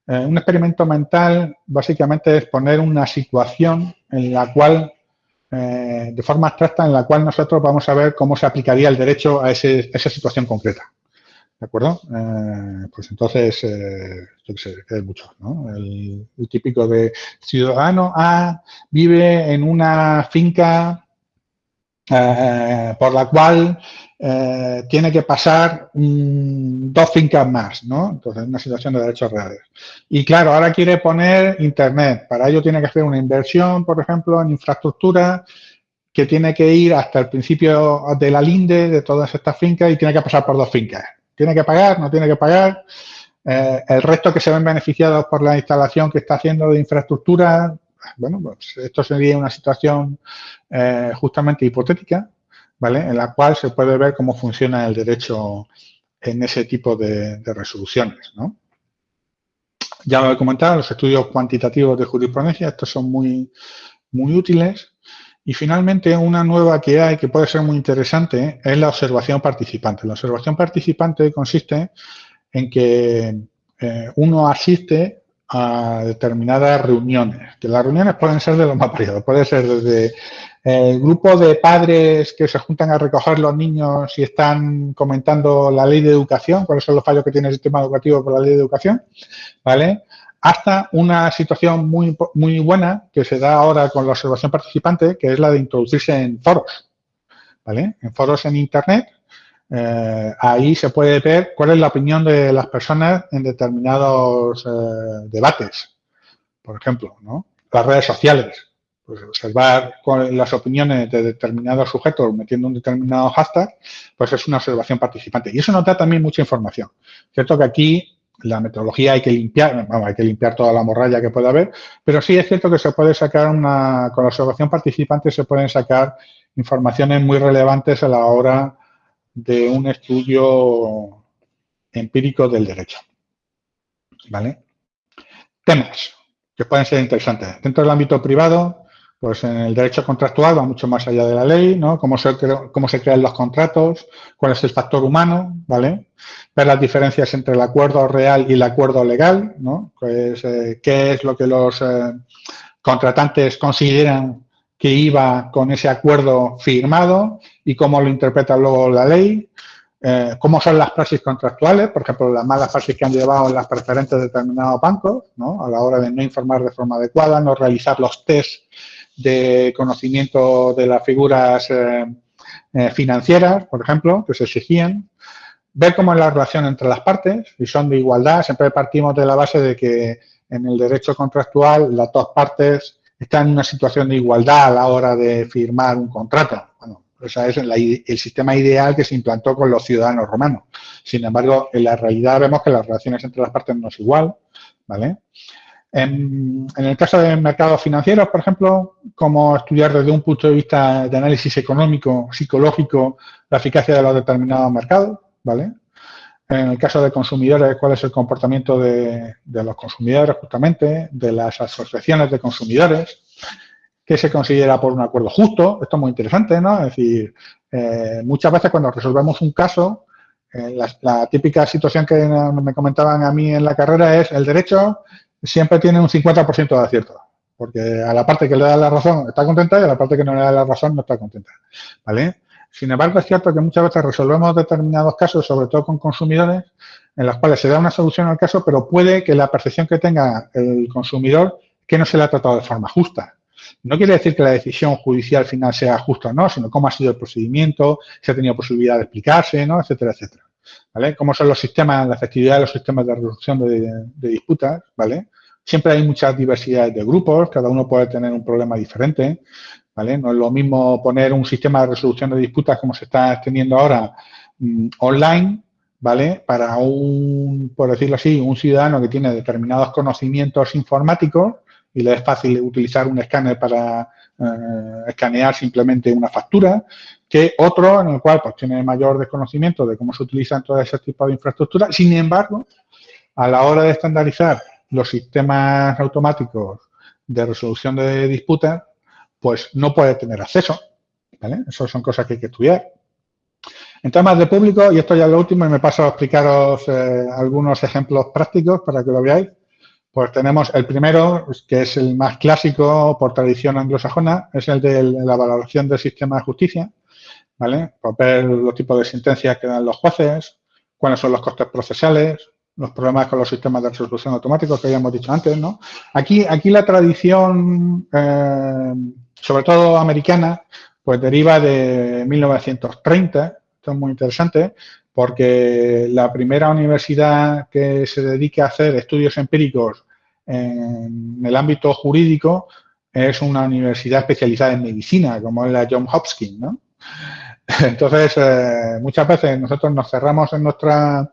Eh, un experimento mental básicamente es poner una situación en la cual, eh, de forma abstracta, en la cual nosotros vamos a ver cómo se aplicaría el derecho a esa situación concreta. ¿De acuerdo? Eh, pues entonces, eh, yo qué sé, hay mucho, ¿no? El, típico de ciudadano A vive en una finca eh, por la cual tiene que pasar dos fincas más, ¿no? Entonces, una situación de derechos reales. Y claro, ahora quiere poner Internet. Para ello tiene que hacer una inversión, por ejemplo, en infraestructura que tiene que ir hasta el principio de la linde de todas estas fincas y tiene que pasar por dos fincas. ¿Tiene que pagar? ¿No tiene que pagar? Eh, el resto que se ven beneficiados por la instalación que está haciendo de infraestructura, bueno, pues esto sería una situación eh, justamente hipotética, ¿vale? En la cual se puede ver cómo funciona el derecho en ese tipo de, resoluciones, ¿no? Ya lo he comentado, los estudios cuantitativos de jurisprudencia, estos son muy, muy útiles. Y finalmente, una nueva que hay que puede ser muy interesante es la observación participante. La observación participante consiste en que eh, uno asiste a determinadas reuniones, que las reuniones pueden ser de lo más variado, puede ser desde el grupo de padres que se juntan a recoger los niños y están comentando la ley de educación, cuáles son los fallos que tiene el sistema educativo por la ley de educación, ¿vale? Hasta una situación muy, muy buena que se da ahora con la observación participante, que es la de introducirse en foros, ¿vale? En foros en Internet, eh, ahí se puede ver cuál es la opinión de las personas en determinados eh, debates, por ejemplo, ¿no? Las redes sociales, pues observar las opiniones de determinados sujetos metiendo un determinado hashtag, pues es una observación participante. Y eso nos da también mucha información. Cierto que aquí la metodología hay que limpiar, hay que limpiar toda la morralla que pueda haber, pero sí es cierto que se puede sacar una, con la observación participante se pueden sacar informaciones muy relevantes a la hora de un estudio empírico del derecho. ¿Vale? Temas que pueden ser interesantes. Dentro del ámbito privado, pues en el derecho contractual va mucho más allá de la ley, ¿no? Cómo se, cómo se crean los contratos, cuál es el factor humano, ¿vale? Ver las diferencias entre el acuerdo real y el acuerdo legal, ¿no? Pues, eh, qué es lo que los eh, contratantes consideran que iba con ese acuerdo firmado y cómo lo interpreta luego la ley, eh, cómo son las praxis contractuales, por ejemplo, las malas praxis que han llevado las preferentes de determinados bancos, ¿no? A la hora de no informar de forma adecuada, no realizar los test de conocimiento de las figuras eh, eh, financieras, por ejemplo, que se exigían, ver cómo es la relación entre las partes, si son de igualdad, siempre partimos de la base de que en el derecho contractual las dos partes están en una situación de igualdad a la hora de firmar un contrato. Bueno, ese es el sistema ideal que se implantó con los ciudadanos romanos. Sin embargo, en la realidad vemos que las relaciones entre las partes no es igual, ¿vale? En, el caso de mercados financieros, por ejemplo, cómo estudiar desde un punto de vista de análisis económico, psicológico, la eficacia de los determinados mercados, ¿vale? En el caso de consumidores, cuál es el comportamiento de, los consumidores, justamente, de las asociaciones de consumidores, qué se considera por un acuerdo justo, esto es muy interesante, ¿no? Es decir, eh, muchas veces cuando resolvemos un caso, eh, la típica situación que me comentaban a mí en la carrera es el derecho siempre tiene un 50% de acierto. Porque a la parte que le da la razón está contenta y a la parte que no le da la razón no está contenta. ¿Vale? Sin embargo, es cierto que muchas veces resolvemos determinados casos, sobre todo con consumidores, en los cuales se da una solución al caso, pero puede que la percepción que tenga el consumidor que no se le ha tratado de forma justa. No quiere decir que la decisión judicial final sea justa o no, sino cómo ha sido el procedimiento, si ha tenido posibilidad de explicarse, ¿no? etcétera, etcétera. ¿Vale? Cómo son los sistemas, la efectividad de los sistemas de resolución de, disputas, ¿vale? Siempre hay muchas diversidades de grupos, cada uno puede tener un problema diferente. ¿vale? No es lo mismo poner un sistema de resolución de disputas como se está extendiendo ahora mm, online, ¿vale? Para un, por decirlo así, un ciudadano que tiene determinados conocimientos informáticos y le es fácil utilizar un escáner para eh, escanear simplemente una factura, que otro en el cual pues, tiene mayor desconocimiento de cómo se utilizan todo ese tipo de infraestructura. Sin embargo, a la hora de estandarizar los sistemas automáticos de resolución de disputas, pues no puede tener acceso. ¿vale? Eso son cosas que hay que estudiar. En temas de público, y esto ya es lo último, y me paso a explicaros eh, algunos ejemplos prácticos para que lo veáis. Pues tenemos el primero, que es el más clásico por tradición anglosajona, es el de la valoración del sistema de justicia, ¿vale? Por ver los tipos de sentencias que dan los jueces, cuáles son los costes procesales, los problemas con los sistemas de resolución automáticos que habíamos dicho antes, ¿no? Aquí, aquí la tradición, eh, sobre todo americana, pues deriva de 1930, esto es muy interesante, porque la primera universidad que se dedica a hacer estudios empíricos en el ámbito jurídico es una universidad especializada en medicina, como es la John Hopkins, ¿no? Entonces, eh, muchas veces nosotros nos cerramos en nuestra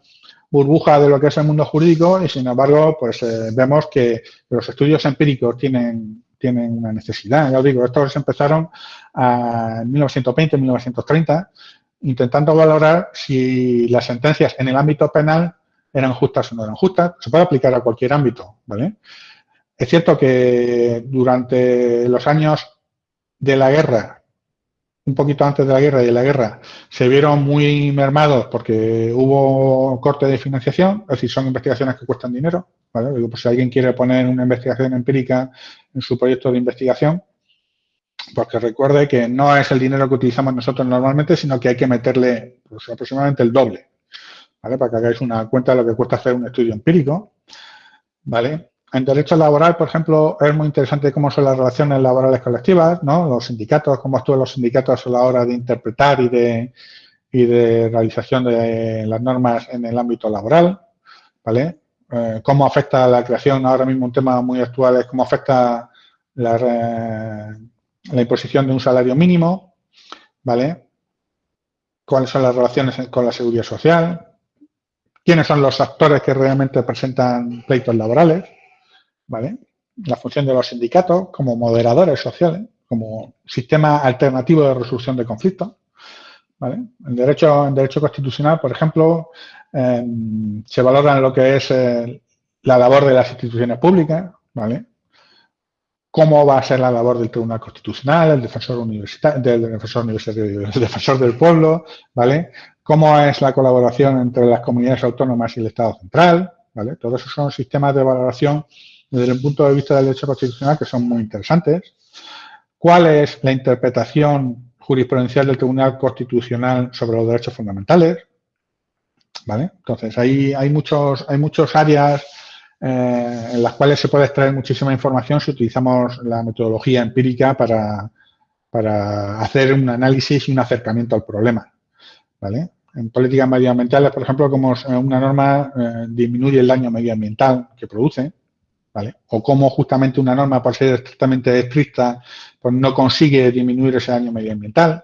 burbuja de lo que es el mundo jurídico y, sin embargo, pues eh, vemos que los estudios empíricos tienen, tienen una necesidad. Ya os digo, estos empezaron en 1920, 1930 intentando valorar si las sentencias en el ámbito penal eran justas o no eran justas. Se puede aplicar a cualquier ámbito, ¿vale? Es cierto que durante los años de la guerra, un poquito antes de la guerra y de la guerra, se vieron muy mermados porque hubo corte de financiación, es decir, son investigaciones que cuestan dinero, ¿vale? Digo, pues si alguien quiere poner una investigación empírica en su proyecto de investigación, porque recuerde que no es el dinero que utilizamos nosotros normalmente, sino que hay que meterle pues, aproximadamente el doble, ¿vale? Para que hagáis una cuenta de lo que cuesta hacer un estudio empírico, ¿vale? En derecho laboral, por ejemplo, es muy interesante cómo son las relaciones laborales colectivas, ¿no? Los sindicatos, cómo actúan los sindicatos a la hora de interpretar y de, y de realización de las normas en el ámbito laboral, ¿vale? Eh, cómo afecta la creación, ahora mismo un tema muy actual es cómo afecta la, la imposición de un salario mínimo, ¿vale? ¿Cuáles son las relaciones con la seguridad social? ¿Quiénes son los actores que realmente presentan pleitos laborales? La función de los sindicatos como moderadores sociales, como sistema alternativo de resolución de conflictos. En, derecho, en derecho constitucional, por ejemplo, em, se valora lo que es eh, la labor de las instituciones públicas, ¿vale? cómo va a ser la labor del Tribunal Constitucional, el defensor universitario, del defensor universitario, el defensor del pueblo, ¿vale? Cómo es la colaboración entre las comunidades autónomas y el Estado central, ¿vale? Todos esos son sistemas de valoración desde el punto de vista del derecho constitucional que son muy interesantes. ¿Cuál es la interpretación jurisprudencial del Tribunal Constitucional sobre los derechos fundamentales? ¿Vale? Entonces, ahí hay muchos, hay muchos áreas eh, en las cuales se puede extraer muchísima información si utilizamos la metodología empírica para, para hacer un análisis y un acercamiento al problema. ¿vale? En políticas medioambientales, por ejemplo, como una norma eh, disminuye el daño medioambiental que produce, ¿vale? O cómo justamente una norma, por ser estrictamente estricta, pues no consigue disminuir ese daño medioambiental.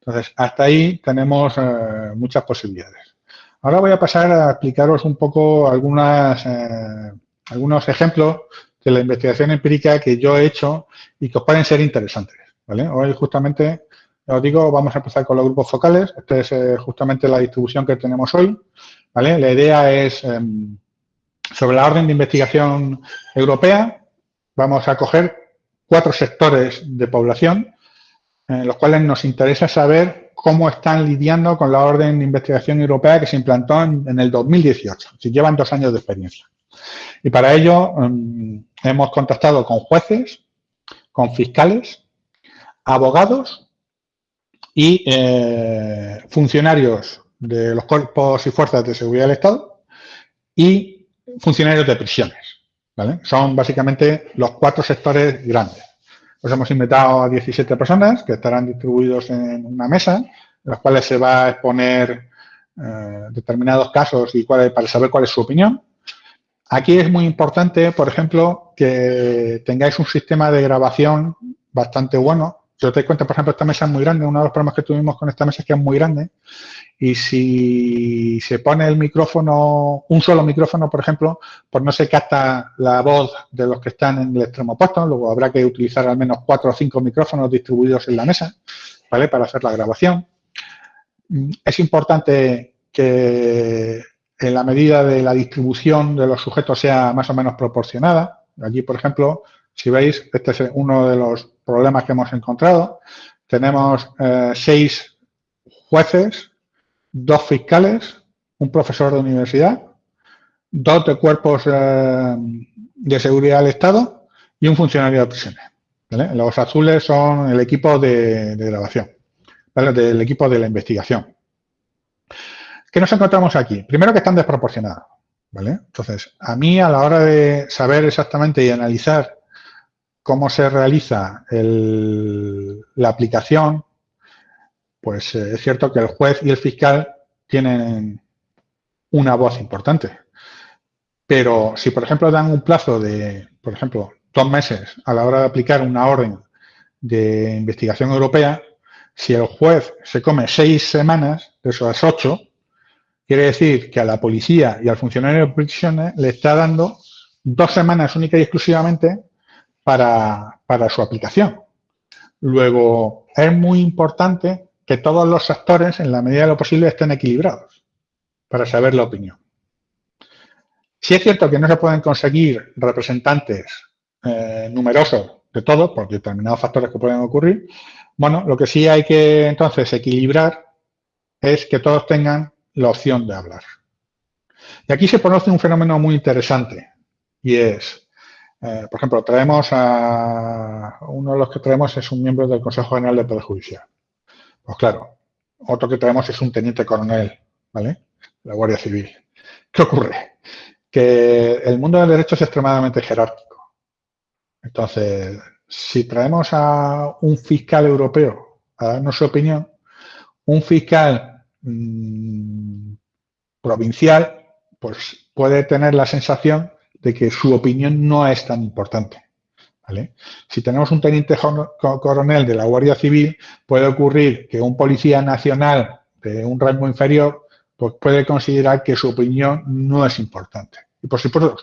Entonces, hasta ahí tenemos eh, muchas posibilidades. Ahora voy a pasar a explicaros un poco algunas, eh, algunos ejemplos de la investigación empírica que yo he hecho y que os pueden ser interesantes. Hoy justamente, os digo, vamos a empezar con los grupos focales. Esta es eh, justamente la distribución que tenemos hoy. La idea es, em, sobre la orden de investigación europea, vamos a coger cuatro sectores de población en los cuales nos interesa saber cómo están lidiando con la orden de investigación europea que se implantó en, el 2018. Si llevan dos años de experiencia. Y para ello em, hemos contactado con jueces, con fiscales, abogados y eh, funcionarios de los cuerpos y fuerzas de seguridad del Estado y funcionarios de prisiones. Son básicamente los cuatro sectores grandes. Pues hemos invitado a 17 personas que estarán distribuidos en una mesa, en las cuales se va a exponer eh, determinados casos y cuál, para saber cuál es su opinión. Aquí es muy importante, por ejemplo, que tengáis un sistema de grabación bastante bueno, Yo te cuento, por ejemplo, esta mesa es muy grande. Uno de los problemas que tuvimos con esta mesa es que es muy grande. Y si se pone el micrófono, un solo micrófono, por ejemplo, pues no se capta la voz de los que están en el extremo opuesto. Luego habrá que utilizar al menos cuatro o cinco micrófonos distribuidos en la mesa, ¿vale? Para hacer la grabación. Es importante que en la medida de la distribución de los sujetos sea más o menos proporcionada. Aquí, por ejemplo, si veis, este es uno de los problemas que hemos encontrado. Tenemos eh, seis jueces, dos fiscales, un profesor de universidad, dos de cuerpos eh, de seguridad del Estado y un funcionario de prisiones. Los azules son el equipo de, grabación, del equipo de la investigación. ¿Qué nos encontramos aquí? Primero que están desproporcionados. ¿vale? Entonces, a mí a la hora de saber exactamente y analizar cómo se realiza la aplicación, pues eh, es cierto que el juez y el fiscal tienen una voz importante. Pero si, por ejemplo, dan un plazo de, por ejemplo, dos meses a la hora de aplicar una orden de investigación europea, si el juez se come seis semanas de esas ocho, quiere decir que a la policía y al funcionario de prisiones le está dando dos semanas única y exclusivamente para, su aplicación. Luego, es muy importante que todos los actores, en la medida de lo posible, estén equilibrados para saber la opinión. Si es cierto que no se pueden conseguir representantes eh, numerosos de todos, por determinados factores que pueden ocurrir, bueno, lo que sí hay que entonces equilibrar es que todos tengan la opción de hablar. Y aquí se conoce un fenómeno muy interesante y es eh, por ejemplo, traemos a uno de los que traemos es un miembro del Consejo General de Poder Judicial. Pues claro, otro que traemos es un teniente coronel, ¿vale? La Guardia Civil. ¿Qué ocurre? Que el mundo del derecho es extremadamente jerárquico. Entonces, si traemos a un fiscal europeo a darnos su opinión, un fiscal mm, provincial, pues puede tener la sensación de que su opinión no es tan importante. Si tenemos un teniente coronel de la Guardia Civil, puede ocurrir que un policía nacional de un rango inferior pues puede considerar que su opinión no es importante. Y por supuesto,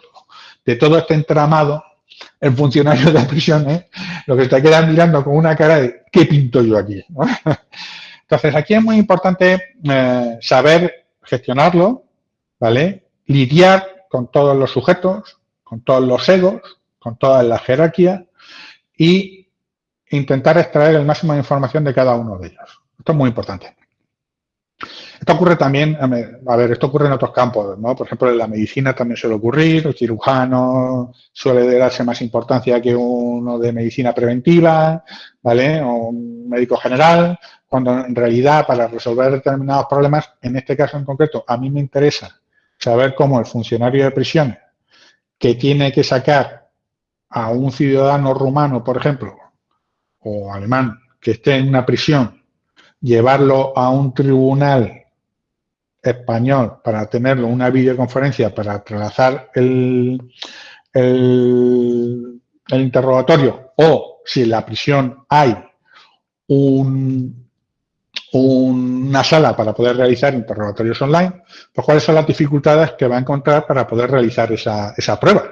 de todo este entramado, el funcionario de prisiones lo que está quedando mirando con una cara de ¿qué pinto yo aquí? Entonces, aquí es muy importante eh, saber gestionarlo, ¿vale? Lidiar con todos los sujetos, con todos los egos, con toda la jerarquía y intentar extraer el máximo de información de cada uno de ellos. Esto es muy importante. Esto ocurre también, a ver, esto ocurre en otros campos, ¿no? Por ejemplo, en la medicina también suele ocurrir, el cirujano suele darse más importancia que uno de medicina preventiva, ¿vale? O un médico general, cuando en realidad para resolver determinados problemas, en este caso en concreto, a mí me interesa saber cómo el funcionario de prisiones que tiene que sacar a un ciudadano rumano, por ejemplo, o alemán, que esté en una prisión, llevarlo a un tribunal español para tenerlo una videoconferencia para trasladar el, el, el interrogatorio o si en la prisión hay un, una sala para poder realizar interrogatorios online, pues cuáles son las dificultades que va a encontrar para poder realizar esa, prueba.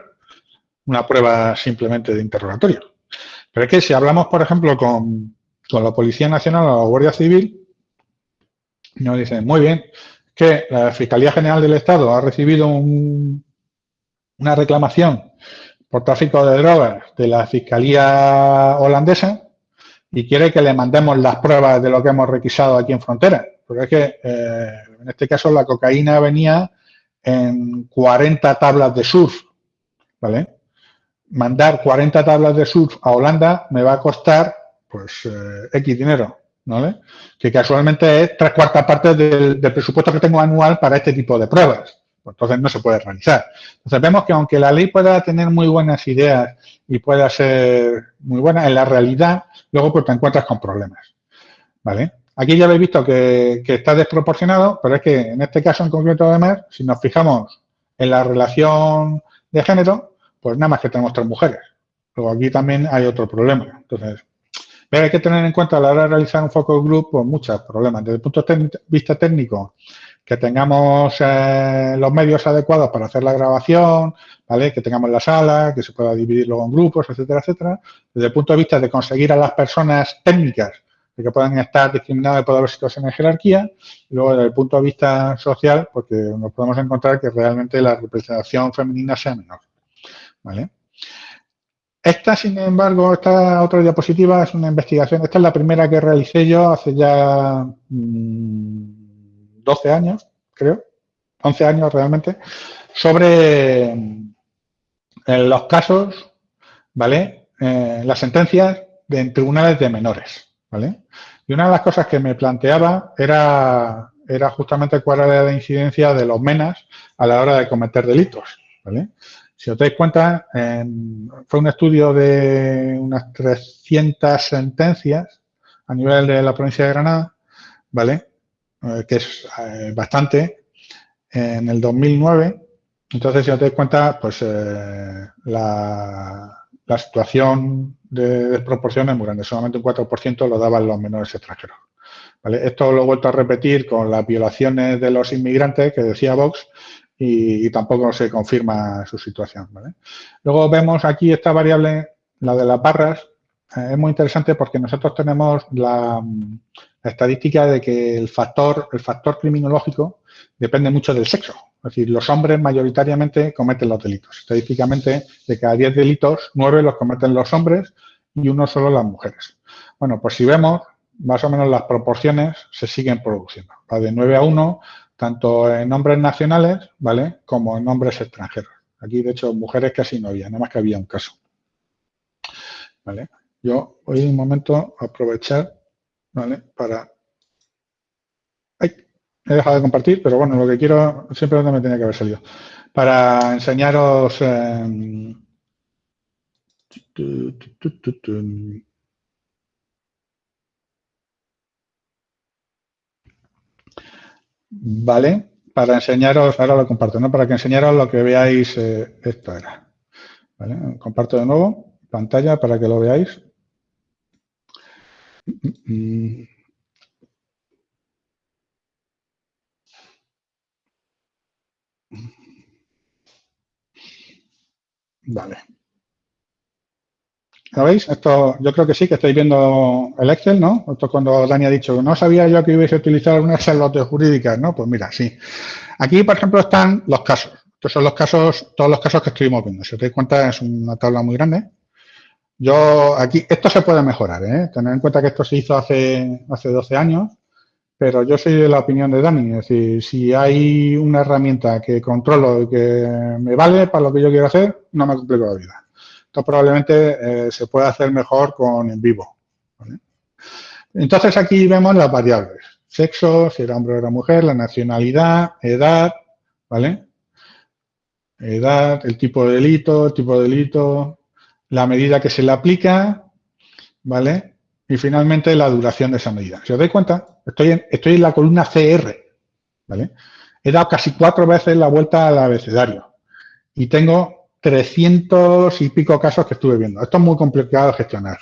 Una prueba simplemente de interrogatorio. Pero es que si hablamos, por ejemplo, con, la Policía Nacional o la Guardia Civil, nos dicen, muy bien, que la Fiscalía General del Estado ha recibido una reclamación por tráfico de drogas de la Fiscalía holandesa y quiere que le mandemos las pruebas de lo que hemos requisado aquí en frontera. Porque es que, eh, en este caso, la cocaína venía en 40 tablas de surf, ¿vale? Mandar 40 tablas de surf a Holanda me va a costar, pues, eh, X dinero, ¿vale? Que casualmente es tres cuartas partes del presupuesto que tengo anual para este tipo de pruebas. Entonces no se puede realizar. Entonces vemos que aunque la ley pueda tener muy buenas ideas y pueda ser muy buena, en la realidad luego pues te encuentras con problemas. ¿Vale? Aquí ya habéis visto que, está desproporcionado, pero es que en este caso en concreto además, si nos fijamos en la relación de género, pues nada más que tenemos tres mujeres. Luego aquí también hay otro problema. Entonces, Pero hay que tener en cuenta a la hora de realizar un focus group pues, muchos problemas. Desde el punto de vista técnico, que tengamos eh, los medios adecuados para hacer la grabación, ¿vale? que tengamos la sala, que se pueda dividir luego en grupos, etcétera, etcétera. Desde el punto de vista de conseguir a las personas técnicas de que puedan estar discriminadas por haber situaciones de jerarquía. Y luego, desde el punto de vista social, porque nos podemos encontrar que realmente la representación femenina sea menor. ¿Vale? Esta, sin embargo, esta otra diapositiva es una investigación. Esta es la primera que realicé yo hace ya 12 mm, años, creo, 11 años realmente, sobre eh, los casos, ¿vale? Eh, las sentencias de, en tribunales de menores, ¿vale? Y una de las cosas que me planteaba era, era justamente cuál era la incidencia de los menas a la hora de cometer delitos. ¿vale? Si os dais cuenta, fue un estudio de unas 300 sentencias a nivel de la provincia de Granada, ¿vale? Eh, que es eh, bastante, en el 2009. Entonces, si os dais cuenta, pues eh, la, la situación de desproporción es muy grande. Solamente un 4% lo daban los menores extranjeros. Esto lo he vuelto a repetir con las violaciones de los inmigrantes que decía Vox y, tampoco se confirma su situación. Luego vemos aquí esta variable, la de las barras, es muy interesante porque nosotros tenemos la, la, estadística de que el factor, el factor criminológico depende mucho del sexo. Es decir, los hombres mayoritariamente cometen los delitos. Estadísticamente, de cada 10 delitos, 9 los cometen los hombres y uno solo las mujeres. Bueno, pues si vemos, más o menos las proporciones se siguen produciendo. Va de 9 a 1, tanto en hombres nacionales, ¿vale? Como en hombres extranjeros. Aquí, de hecho, mujeres casi no había, nada más que había un caso. ¿Vale? Yo voy un momento a aprovechar, ¿vale? Para he dejado de compartir, pero bueno, lo que quiero, siempre me tenía que haber salido, para enseñaros... Em, vale, para enseñaros, ahora lo comparto, ¿no? Para que enseñaros lo que veáis, eh, esto era. Comparto de nuevo pantalla para que lo veáis. Mm, mm, mm. Vale. ¿Lo veis? Esto, yo creo que sí, que estáis viendo el Excel, ¿no? Esto cuando Dani ha dicho, no sabía yo que hubiese utilizado una Excel de jurídicas, ¿no? Pues mira, sí. Aquí, por ejemplo, están los casos. Estos son los casos, todos los casos que estuvimos viendo. Si os dais cuenta, es una tabla muy grande. Yo, aquí, esto se puede mejorar, ¿eh? Tener en cuenta que esto se hizo hace, hace 12 años pero yo soy de la opinión de Dani, es decir, si hay una herramienta que controlo y que me vale para lo que yo quiero hacer, no me complico la vida. Esto probablemente eh, se puede hacer mejor con en vivo. Entonces aquí vemos las variables. Sexo, si era hombre o era mujer, la nacionalidad, edad, ¿vale? Edad, el tipo de delito, el tipo de delito, la medida que se le aplica, ¿vale? Y finalmente la duración de esa medida. Si os dais cuenta, estoy en, estoy en la columna CR, ¿vale? He dado casi cuatro veces la vuelta al abecedario y tengo 300 y pico casos que estuve viendo. Esto es muy complicado de gestionar,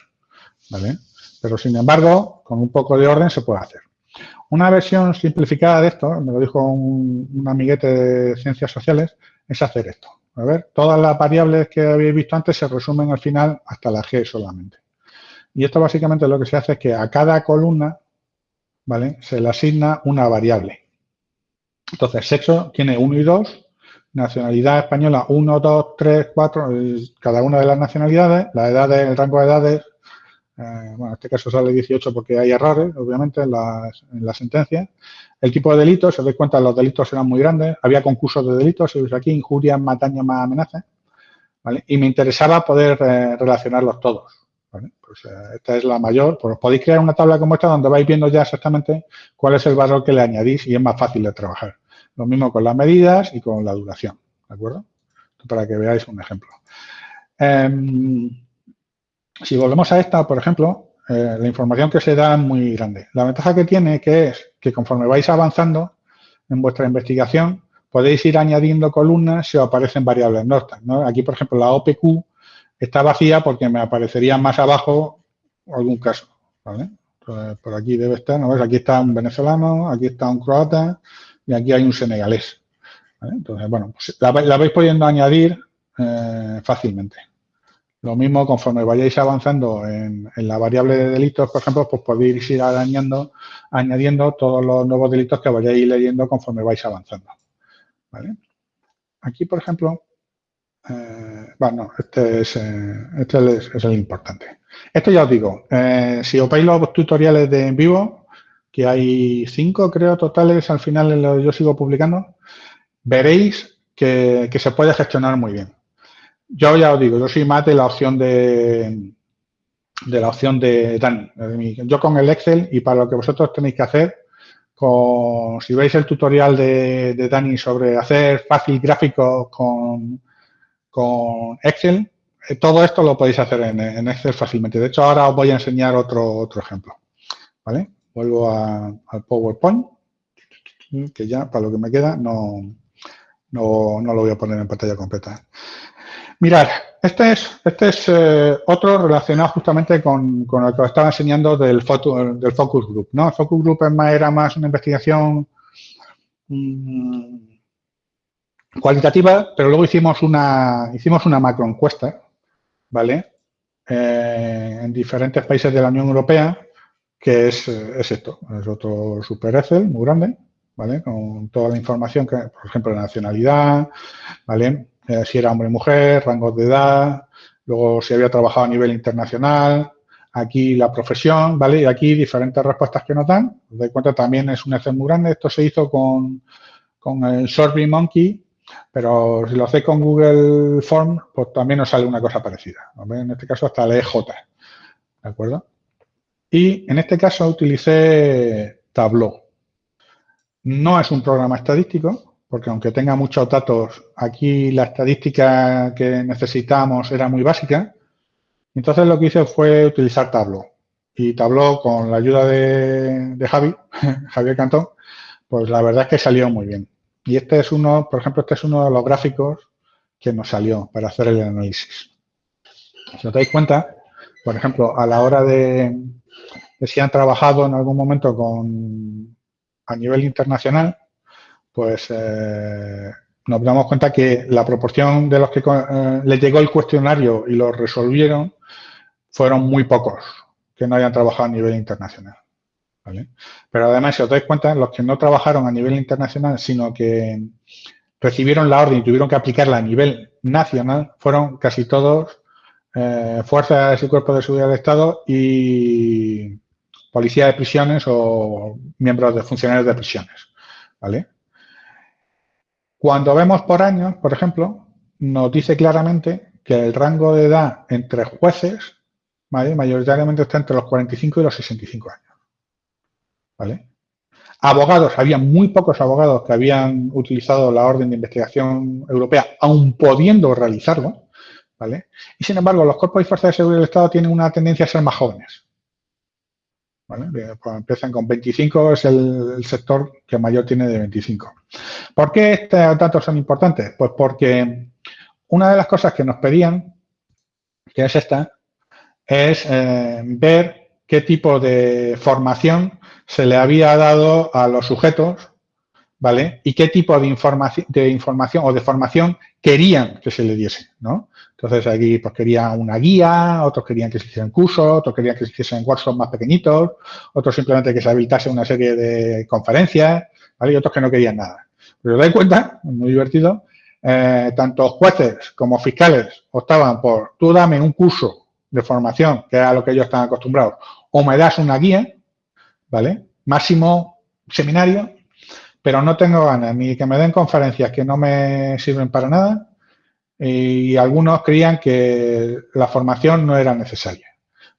¿vale? Pero sin embargo, con un poco de orden se puede hacer. Una versión simplificada de esto, me lo dijo un, un amiguete de ciencias sociales, es hacer esto. A ver, todas las variables que habéis visto antes se resumen al final hasta la G solamente. Y esto básicamente lo que se hace es que a cada columna, ¿vale? Se le asigna una variable. Entonces, sexo tiene 1 y 2, nacionalidad española 1, 2, 3, 4, cada una de las nacionalidades, la edad, el rango de edades, eh, bueno, en este caso sale 18 porque hay errores, obviamente, en en sentencias. El tipo de delitos, os dais cuenta, los delitos eran muy grandes, había concursos de delitos, aquí, injurias, mataña más amenazas, ¿vale? Y me interesaba poder eh, relacionarlos todos. Pues eh, esta es la mayor. Pues podéis crear una tabla como esta donde vais viendo ya exactamente cuál es el valor que le añadís y es más fácil de trabajar. Lo mismo con las medidas y con la duración. ¿De acuerdo? Para que veáis un ejemplo. Em, si volvemos a esta, por ejemplo, eh, la información que se da es muy grande. La ventaja que tiene que es que conforme vais avanzando en vuestra investigación, podéis ir añadiendo columnas si os aparecen variables nortas. Aquí, por ejemplo, la OPQ está vacía porque me aparecería más abajo algún caso. ¿vale? por aquí debe estar, ¿no ves? Aquí está un venezolano, aquí está un croata y aquí hay un senegalés. Entonces, bueno, pues la, vais pudiendo añadir eh, fácilmente. Lo mismo, conforme vayáis avanzando en, la variable de delitos, por ejemplo, pues podéis ir añadiendo, añadiendo todos los nuevos delitos que vayáis leyendo conforme vais avanzando. Aquí, por ejemplo, eh, bueno, este, es, eh, este es, el importante. Esto ya os digo, eh, si os veis los tutoriales de en vivo, que hay cinco, creo, totales al final yo sigo publicando, veréis que, se puede gestionar muy bien. Yo ya os digo, yo soy más de la opción de, de la opción de Dani. Yo con el Excel y para lo que vosotros tenéis que hacer, con, si veis el tutorial de, de Dani sobre hacer fácil gráficos con, con Excel, eh, todo esto lo podéis hacer en, Excel fácilmente. De hecho, ahora os voy a enseñar otro, otro ejemplo. ¿Vale? Vuelvo al PowerPoint, que ya para lo que me queda no, no, lo voy a poner en pantalla completa. Mirad, este es, este es eh, otro relacionado justamente con, con, lo que os estaba enseñando del, del focus group. ¿no? El focus group era más una investigación mm, cualitativa, pero luego hicimos una, hicimos una macro encuesta, ¿vale? Eh, en diferentes países de la Unión Europea, que es, es esto, es otro Super Excel muy grande, ¿vale? Con toda la información, que, por ejemplo, la nacionalidad, ¿vale? Eh, si era hombre o mujer, rangos de edad, luego si había trabajado a nivel internacional, aquí la profesión, ¿vale? Y aquí diferentes respuestas que nos dan. de cuenta también es un Excel muy grande. Esto se hizo con, con el Monkey pero si lo hacéis con Google Form, pues también os sale una cosa parecida. En este caso hasta el EJ. ¿De acuerdo? Y en este caso utilicé Tableau. No es un programa estadístico, porque aunque tenga muchos datos, aquí la estadística que necesitamos era muy básica. Entonces lo que hice fue utilizar Tableau. Y Tableau, con la ayuda de, de Javi, Javier Cantón, pues la verdad es que salió muy bien. Y este es uno, por ejemplo, este es uno de los gráficos que nos salió para hacer el análisis. Si os dais cuenta, por ejemplo, a la hora de, si han trabajado en algún momento con a nivel internacional, pues eh, nos damos cuenta que la proporción de los que eh, les llegó el cuestionario y lo resolvieron fueron muy pocos que no hayan trabajado a nivel internacional. Pero además, si os dais cuenta, los que no trabajaron a nivel internacional, sino que recibieron la orden y tuvieron que aplicarla a nivel nacional, fueron casi todos eh, fuerzas y cuerpos de seguridad del Estado y policía de prisiones o miembros de funcionarios de prisiones. ¿vale? Cuando vemos por años, por ejemplo, nos dice claramente que el rango de edad entre jueces mayoritariamente está entre los 45 y los 65 años. ¿vale? Abogados, había muy pocos abogados que habían utilizado la orden de investigación europea, aun pudiendo realizarlo, ¿vale? Y sin embargo, los cuerpos y fuerzas de seguridad del Estado tienen una tendencia a ser más jóvenes. ¿Vale? Pues empiezan con 25, es el, sector que mayor tiene de 25. ¿Por qué estos datos son importantes? Pues porque una de las cosas que nos pedían, que es esta, es eh, ver qué tipo de formación se le había dado a los sujetos, ¿vale? Y qué tipo de, información, de información o de formación querían que se le diese, ¿no? Entonces aquí pues querían una guía, otros querían que se hicieran cursos, otros querían que se hiciesen workshops más pequeñitos, otros simplemente que se habilitase una serie de conferencias, ¿vale? Y otros que no querían nada. Pero os dais cuenta, muy divertido, eh, tanto jueces como fiscales optaban por tú dame un curso de formación, que era lo que ellos están acostumbrados, o me das una guía, ¿vale? Máximo seminario, pero no tengo ganas ni que me den conferencias que no me sirven para nada y algunos creían que la formación no era necesaria.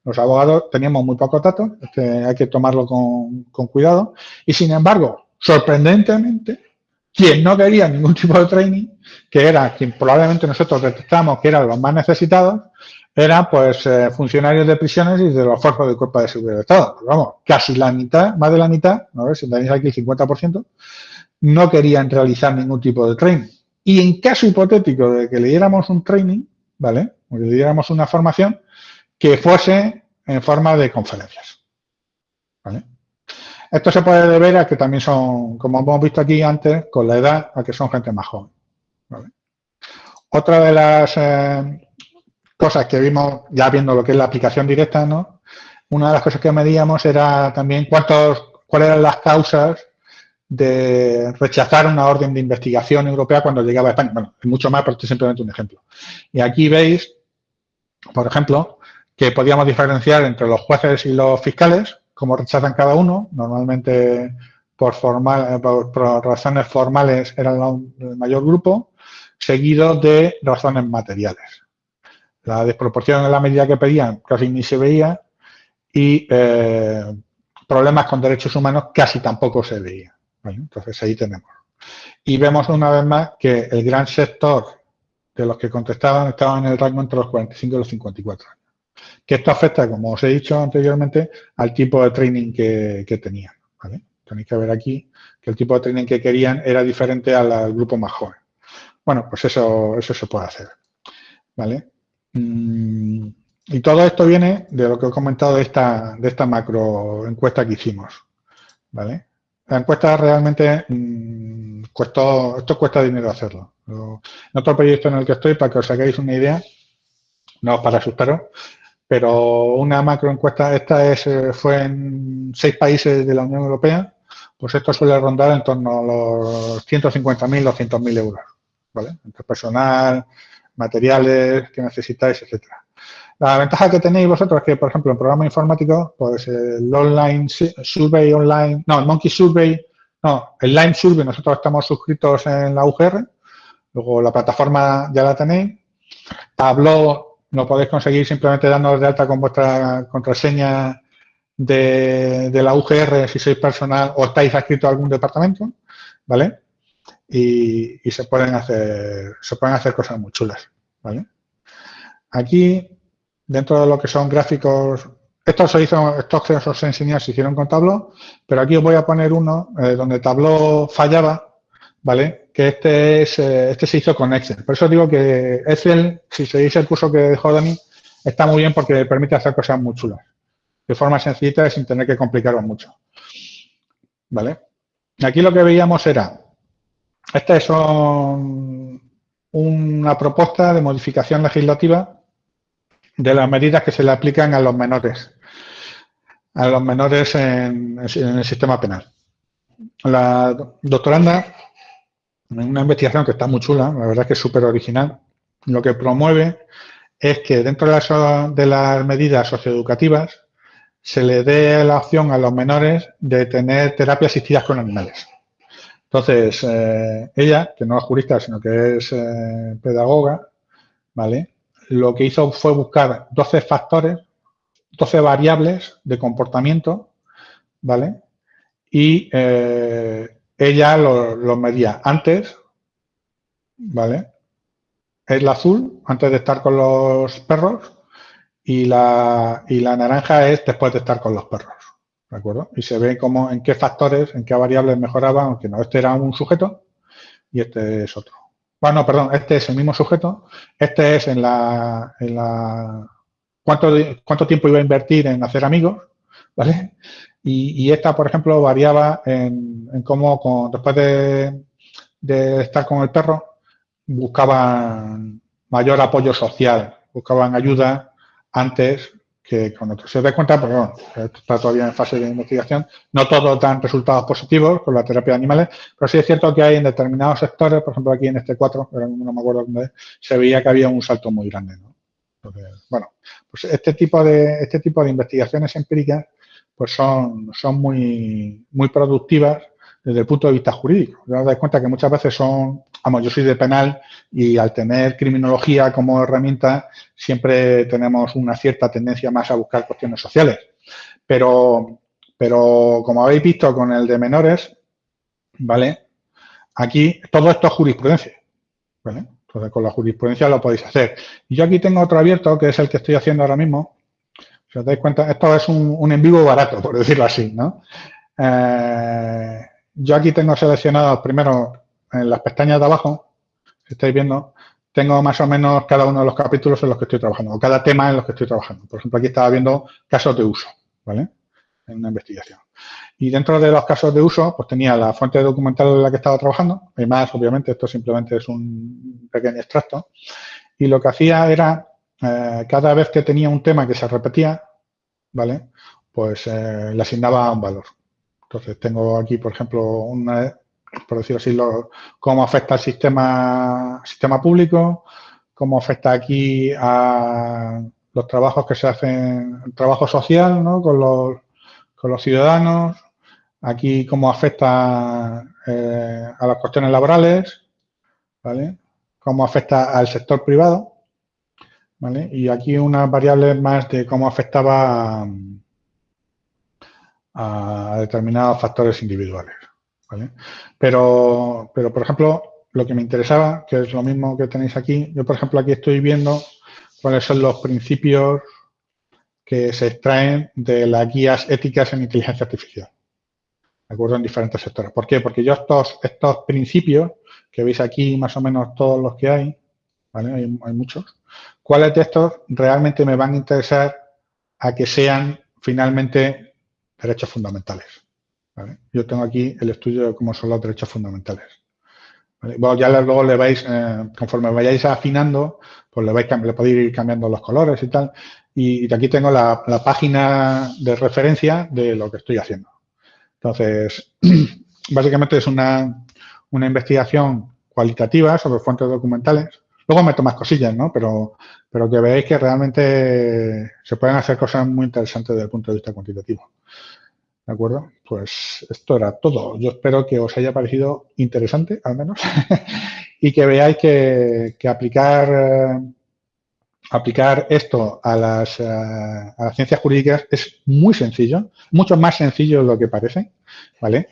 Los abogados teníamos muy pocos datos, hay que tomarlo con, cuidado y sin embargo, sorprendentemente, quien no quería ningún tipo de training, que era quien probablemente nosotros detectamos que eran los más necesitados, eran pues eh, funcionarios de prisiones y de los fuerzas del Cuerpo de Seguridad del Estado. vamos, casi la mitad, más de la mitad, a ver si tenéis aquí el 50%, no querían realizar ningún tipo de training. Y en caso hipotético de que le diéramos un training, ¿vale? O le diéramos una formación, que fuese en forma de conferencias. Esto se puede deber a que también son, como hemos visto aquí antes, con la edad, a que son gente más joven. Otra de las eh, cosas que vimos, ya viendo lo que es la aplicación directa, ¿no? Una de las cosas que medíamos era también cuántos, cuáles eran las causas de rechazar una orden de investigación europea cuando llegaba a España. Bueno, es mucho más, pero esto es simplemente un ejemplo. Y aquí veis, por ejemplo, que podíamos diferenciar entre los jueces y los fiscales, cómo rechazan cada uno. Normalmente por, formal, razones formales era el mayor grupo, seguido de razones materiales. La desproporción en la medida que pedían casi ni se veía y eh, problemas con derechos humanos casi tampoco se veía. Entonces ahí tenemos. Y vemos una vez más que el gran sector de los que contestaban estaban en el rango entre los 45 y los 54 años. Que esto afecta, como os he dicho anteriormente, al tipo de training que, tenían. Tenéis que ver aquí que el tipo de training que querían era diferente al, grupo más joven. Bueno, pues eso, eso se puede hacer. ¿Vale? Mm, y todo esto viene de lo que he comentado de esta, de esta macro encuesta que hicimos. ¿vale? La encuesta realmente mm, esto cuesta dinero hacerlo. En otro proyecto en el que estoy, para que os hagáis una idea, no para asustaros, pero una macro encuesta, esta es, eh, fue en seis países de la Unión Europea, pues esto suele rondar en torno a los 150.000, 200.000 euros, ¿vale? Entre personal, materiales que necesitáis, etcétera. La ventaja que tenéis vosotros es que, por ejemplo, en programa informático, pues el online survey online, no, el monkey survey, no, el line survey, nosotros estamos suscritos en la UGR, luego la plataforma ya la tenéis. Tableau lo podéis conseguir simplemente dándonos de alta con vuestra contraseña de, de la UGR si sois personal o estáis adscritos a algún departamento, ¿vale? y, se pueden hacer se pueden hacer cosas muy chulas. ¿vale? Aquí, dentro de lo que son gráficos, esto se hizo, estos que os enseñé se hicieron con Tableau, pero aquí os voy a poner uno eh, donde Tableau fallaba, ¿vale? Que este es, eh, este se hizo con Excel. Por eso digo que Excel, si seguís el curso que dejó Dani, está muy bien porque permite hacer cosas muy chulas. De forma sencilla y sin tener que complicarlo mucho. ¿Vale? Aquí lo que veíamos era esta es una propuesta de modificación legislativa de las medidas que se le aplican a los menores, a los menores en, el sistema penal. La doctoranda, en una investigación que está muy chula, la verdad es que es súper original, lo que promueve es que dentro de las, de las medidas socioeducativas se le dé la opción a los menores de tener terapias asistidas con animales. Entonces, eh, ella, que no es jurista, sino que es eh, pedagoga, ¿vale? Lo que hizo fue buscar 12 factores, 12 variables de comportamiento, ¿vale? Y eh, ella los lo medía antes, ¿vale? El azul, antes de estar con los perros, y la, y la naranja es después de estar con los perros. ¿de acuerdo? Y se ve cómo, en qué factores, en qué variables mejoraban, aunque no, este era un sujeto y este es otro. Bueno, perdón, este es el mismo sujeto, este es en la, en la cuánto, cuánto tiempo iba a invertir en hacer amigos, ¿vale? Y, esta, por ejemplo, variaba en, en cómo con, después de, de estar con el perro, buscaban mayor apoyo social, buscaban ayuda antes que otros. Se da cuenta, porque bueno, está todavía en fase de investigación, no todos dan resultados positivos con la terapia de animales, pero sí es cierto que hay en determinados sectores, por ejemplo aquí en este 4, pero no me acuerdo dónde, se veía que había un salto muy grande. ¿no? bueno, pues este tipo de, este tipo de investigaciones empíricas pues son, son muy, muy productivas desde el punto de vista jurídico. Os dais cuenta que muchas veces son, vamos, yo soy de penal y al tener criminología como herramienta siempre tenemos una cierta tendencia más a buscar cuestiones sociales. Pero, pero como habéis visto con el de menores, ¿vale? Aquí todo esto es jurisprudencia, ¿vale? Entonces con la jurisprudencia lo podéis hacer. Y yo aquí tengo otro abierto que es el que estoy haciendo ahora mismo. Si os dais cuenta, esto es un, en vivo barato, por decirlo así, ¿no? Eh, yo aquí tengo seleccionado primero en las pestañas de abajo, si estáis viendo, tengo más o menos cada uno de los capítulos en los que estoy trabajando, o cada tema en los que estoy trabajando. Por ejemplo, aquí estaba viendo casos de uso, ¿vale? en una investigación. Y dentro de los casos de uso, pues tenía la fuente documental en la que estaba trabajando, y más, obviamente, esto simplemente es un pequeño extracto, y lo que hacía era, eh, cada vez que tenía un tema que se repetía, ¿vale? Pues eh, le asignaba un valor. Entonces, tengo aquí, por ejemplo, una, por decirlo así, cómo afecta al sistema, sistema público, cómo afecta aquí a los trabajos que se hacen, el trabajo social, ¿no? Con los, con los ciudadanos, aquí cómo afecta eh, a las cuestiones laborales, ¿vale? Cómo afecta al sector privado, ¿vale? Y aquí unas variables más de cómo afectaba a determinados factores individuales. ¿Vale? Pero, pero, por ejemplo, lo que me interesaba, que es lo mismo que tenéis aquí, yo, por ejemplo, aquí estoy viendo cuáles son los principios que se extraen de las guías éticas en inteligencia artificial. ¿De acuerdo? En diferentes sectores. ¿Por qué? Porque yo estos, estos principios, que veis aquí más o menos todos los que hay, ¿vale? Hay, hay muchos. ¿Cuáles de estos realmente me van a interesar a que sean finalmente derechos fundamentales? Yo tengo aquí el estudio de cómo son los derechos fundamentales. Ya luego le vais, eh, conforme vayáis afinando, pues le, vais, le podéis ir cambiando los colores y tal. Y, aquí tengo la, página de referencia de lo que estoy haciendo. Entonces, básicamente es una, una investigación cualitativa sobre fuentes documentales. Luego meto más cosillas, ¿no? Pero, pero que veáis que realmente se pueden hacer cosas muy interesantes desde el punto de vista cuantitativo. ¿De acuerdo? Pues esto era todo. Yo espero que os haya parecido interesante, al menos, y que veáis que, aplicar, eh, aplicar esto a las, eh, a las ciencias jurídicas es muy sencillo, mucho más sencillo de lo que parece, ¿vale?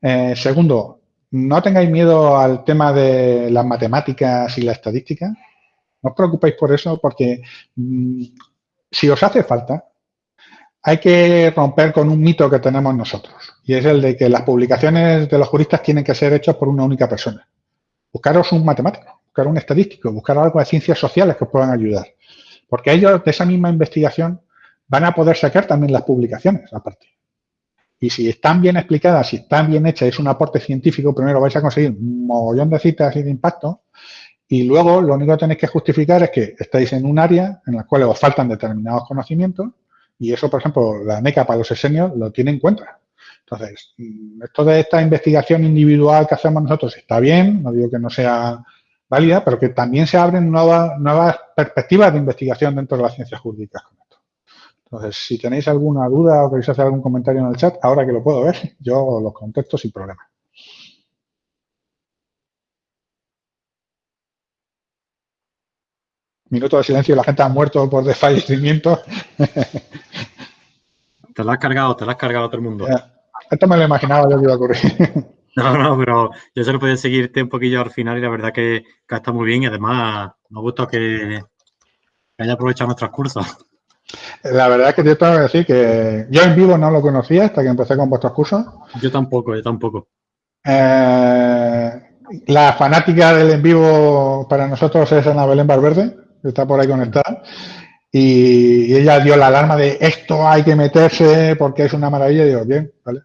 Eh, segundo, no tengáis miedo al tema de las matemáticas y la estadística. No os preocupéis por eso porque mm, si os hace falta, hay que romper con un mito que tenemos nosotros, y es el de que las publicaciones de los juristas tienen que ser hechas por una única persona. Buscaros un matemático, buscar un estadístico, buscar algo de ciencias sociales que os puedan ayudar. Porque ellos de esa misma investigación van a poder sacar también las publicaciones aparte. Y si están bien explicadas, si están bien hechas, es un aporte científico, primero vais a conseguir un mogollón de citas y de impacto, y luego lo único que tenéis que justificar es que estáis en un área en la cual os faltan determinados conocimientos y eso, por ejemplo, la NECA para los exenios lo tiene en cuenta. Entonces, mm, esto de esta investigación individual que hacemos nosotros está bien, no digo que no sea válida, pero que también se abren nuevas, nuevas perspectivas de investigación dentro de las ciencias jurídicas con esto. Entonces, si tenéis alguna duda o queréis hacer algún comentario en el chat, ahora que lo puedo ver, yo los contesto sin problema. Minuto de silencio y la gente ha muerto por desfallecimiento. Te lo has cargado, te lo has cargado a todo el mundo. Esto me lo imaginaba yo que iba a ocurrir. No, no, pero yo solo podía seguirte un poquillo al final y la verdad que, que está muy bien y además me gusta que, que haya aprovechado nuestros cursos. La verdad es que te tengo que decir que yo en vivo no lo conocía hasta que empecé con vuestros cursos. Yo tampoco, yo tampoco. Eh, la fanática del en vivo para nosotros es Ana Belén Valverde, está por ahí conectada y, ella dio la alarma de esto hay que meterse porque es una maravilla. Y digo, bien, vale.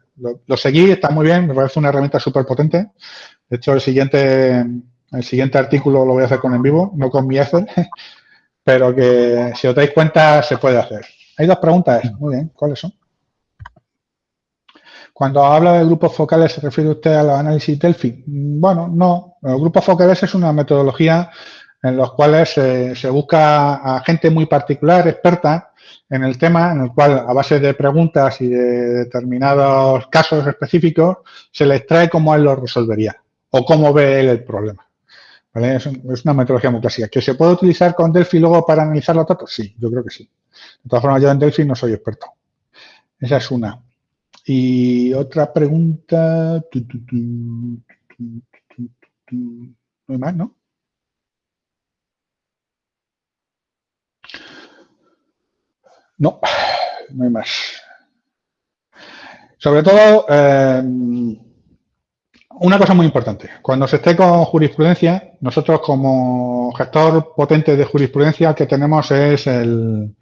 Lo, seguí, está muy bien, me parece una herramienta súper potente. De hecho, el siguiente, el siguiente artículo lo voy a hacer con en vivo, no con mi Excel, pero que si os dais cuenta se puede hacer. Hay dos preguntas, muy bien, ¿cuáles son? Cuando habla de grupos focales, ¿se refiere usted a los análisis Delphi? Bueno, no. Los grupos focales es una metodología en los cuales se busca a gente muy particular, experta en el tema, en el cual a base de preguntas y de determinados casos específicos se le extrae cómo él lo resolvería o cómo ve él el problema. Es, una metodología muy clásica. ¿Que se puede utilizar con Delphi luego para analizar los datos? Sí, yo creo que sí. De todas formas, yo en Delphi no soy experto. Esa es una. Y otra pregunta. No hay más, ¿no? No, no hay más. Sobre todo, eh, una cosa muy importante. Cuando se esté con jurisprudencia, nosotros como gestor potente de jurisprudencia que tenemos es el,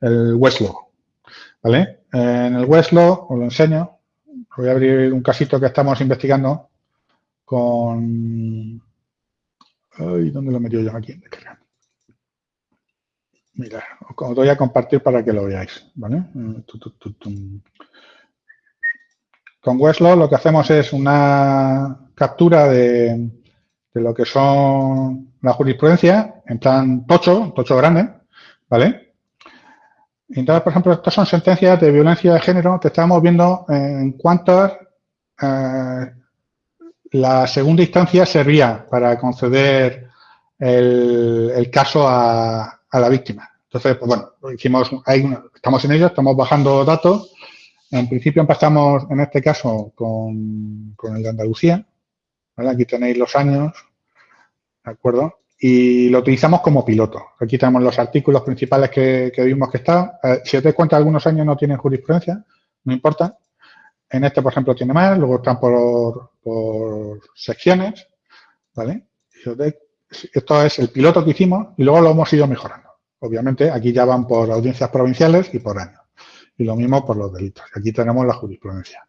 Westlaw. ¿Vale? en el Westlaw, os lo enseño. Voy a abrir un casito que estamos investigando con... Ay, ¿Dónde lo he metido yo aquí? Mira, os voy a compartir para que lo veáis. ¿vale? Con Westlaw lo que hacemos es una captura de, lo que son la jurisprudencia en plan tocho, tocho grande, ¿vale? Entonces, por ejemplo, estas son sentencias de violencia de género que estamos viendo en cuántas eh, la segunda instancia servía para conceder el, caso a, la víctima. Entonces, pues bueno, hicimos, estamos en ello, estamos bajando datos. En principio empezamos, en este caso, con, con el de Andalucía. Aquí tenéis los años, ¿de acuerdo? Y lo utilizamos como piloto. Aquí tenemos los artículos principales que, vimos que está. Eh, si os dais cuenta, algunos años no tienen jurisprudencia, no importa. En este, por ejemplo, tiene más, luego están por, secciones, ¿vale? Esto es el piloto que hicimos y luego lo hemos ido mejorando. Obviamente, aquí ya van por audiencias provinciales y por año. Y lo mismo por los delitos. Aquí tenemos la jurisprudencia.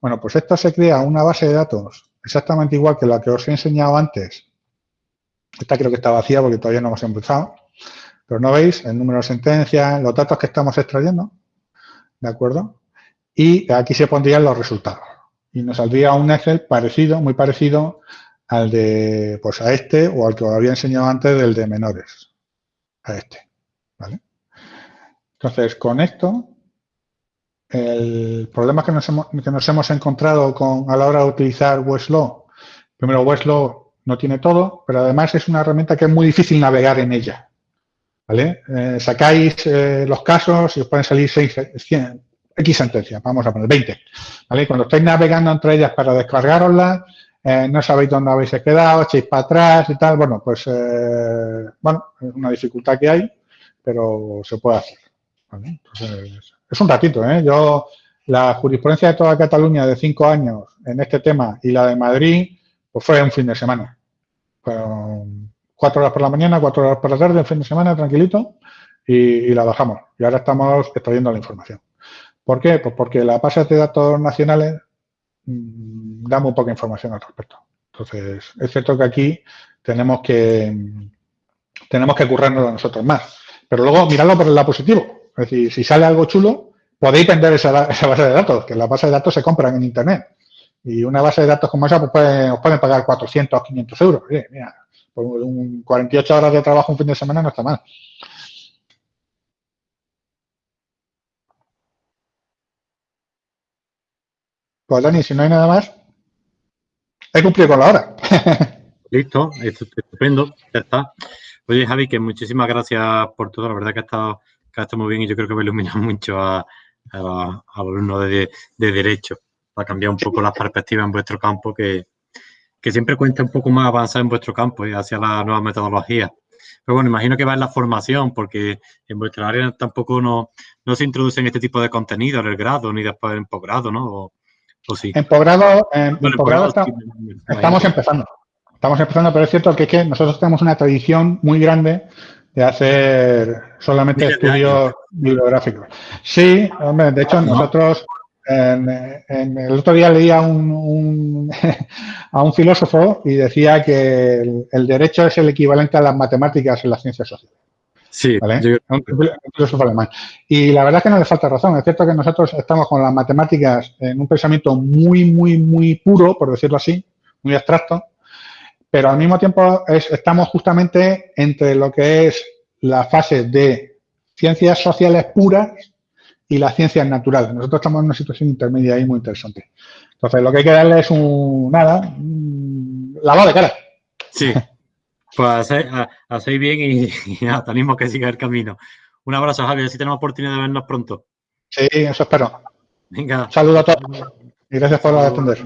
Bueno, pues esto se crea una base de datos exactamente igual que la que os he enseñado antes. Esta creo que está vacía porque todavía no hemos empezado. Pero no veis el número de sentencias, los datos que estamos extrayendo. ¿De acuerdo? Y aquí se pondrían los resultados. Y nos saldría un Excel parecido, muy parecido al de, pues a este o al que os había enseñado antes del de menores. A este. ¿Vale? Entonces, con esto el problema que nos hemos, que nos hemos encontrado con, a la hora de utilizar Westlaw, primero Westlaw no tiene todo, pero además es una herramienta que es muy difícil navegar en ella. ¿Vale? Eh, sacáis eh, los casos y os pueden salir 6, 100, X sentencias, vamos a poner 20. ¿vale? Cuando estáis navegando entre ellas para descargaroslas, eh, no sabéis dónde habéis quedado, echáis para atrás y tal, bueno, pues, bueno, es una dificultad que hay, pero se puede hacer. Entonces, es un ratito, ¿eh? Yo, la jurisprudencia de toda Cataluña de cinco años en este tema y la de Madrid, pues fue un fin de semana. cuatro horas por la mañana, cuatro horas por la tarde, un fin de semana, tranquilito, y, la bajamos. Y ahora estamos extrayendo la información. ¿Por qué? Pues porque la base de datos nacionales mmm, da muy poca información al respecto. Entonces, es cierto que aquí tenemos que tenemos que currarnos nosotros más. Pero luego, miradlo por el lado positivo. Es decir, si sale algo chulo, podéis vender esa, base de datos, que las bases de datos se compran en Internet. Y una base de datos como esa, pues os pueden pagar 400, 500 euros. mira, por un 48 horas de trabajo un fin de semana no está mal. Pues Dani, si no hay nada más, he cumplido con la hora. Listo, estupendo, ya está. Oye, Javi, que muchísimas gracias por todo. La verdad que ha estado que está muy bien y yo creo que va a iluminar mucho a, los alumnos de, Derecho para cambiar un poco las perspectivas en vuestro campo, que, siempre cuenta un poco más avanzar en vuestro campo y hacia la nueva metodología. Pero bueno, imagino que va en la formación, porque en vuestra área tampoco no, no se introducen este tipo de contenido en el grado ni después en posgrado, ¿no? Sí. En posgrado, en, estamos empezando. Estamos empezando, pero es cierto que, que nosotros tenemos una tradición muy grande de hacer solamente estudios bibliográficos. Sí, hombre, de hecho nosotros en, el otro día leía a un, a un filósofo y decía que el, derecho es el equivalente a las matemáticas en las ciencias sociales. Sí, un, filósofo alemán. Y la verdad es que no le falta razón. Es cierto que nosotros estamos con las matemáticas en un pensamiento muy, muy, muy puro, por decirlo así, muy abstracto, pero al mismo tiempo estamos justamente entre lo que es la fase de ciencias sociales puras y las ciencias naturales. Nosotros estamos en una situación intermedia ahí muy interesante. Entonces, lo que hay que darle es un, nada, lavado de cara. Sí, pues hacéis bien y, ya, tenemos que seguir el camino. Un abrazo, Javier, si tenemos oportunidad de vernos pronto. Sí, eso espero. Venga. Saludos a todos y gracias por atender.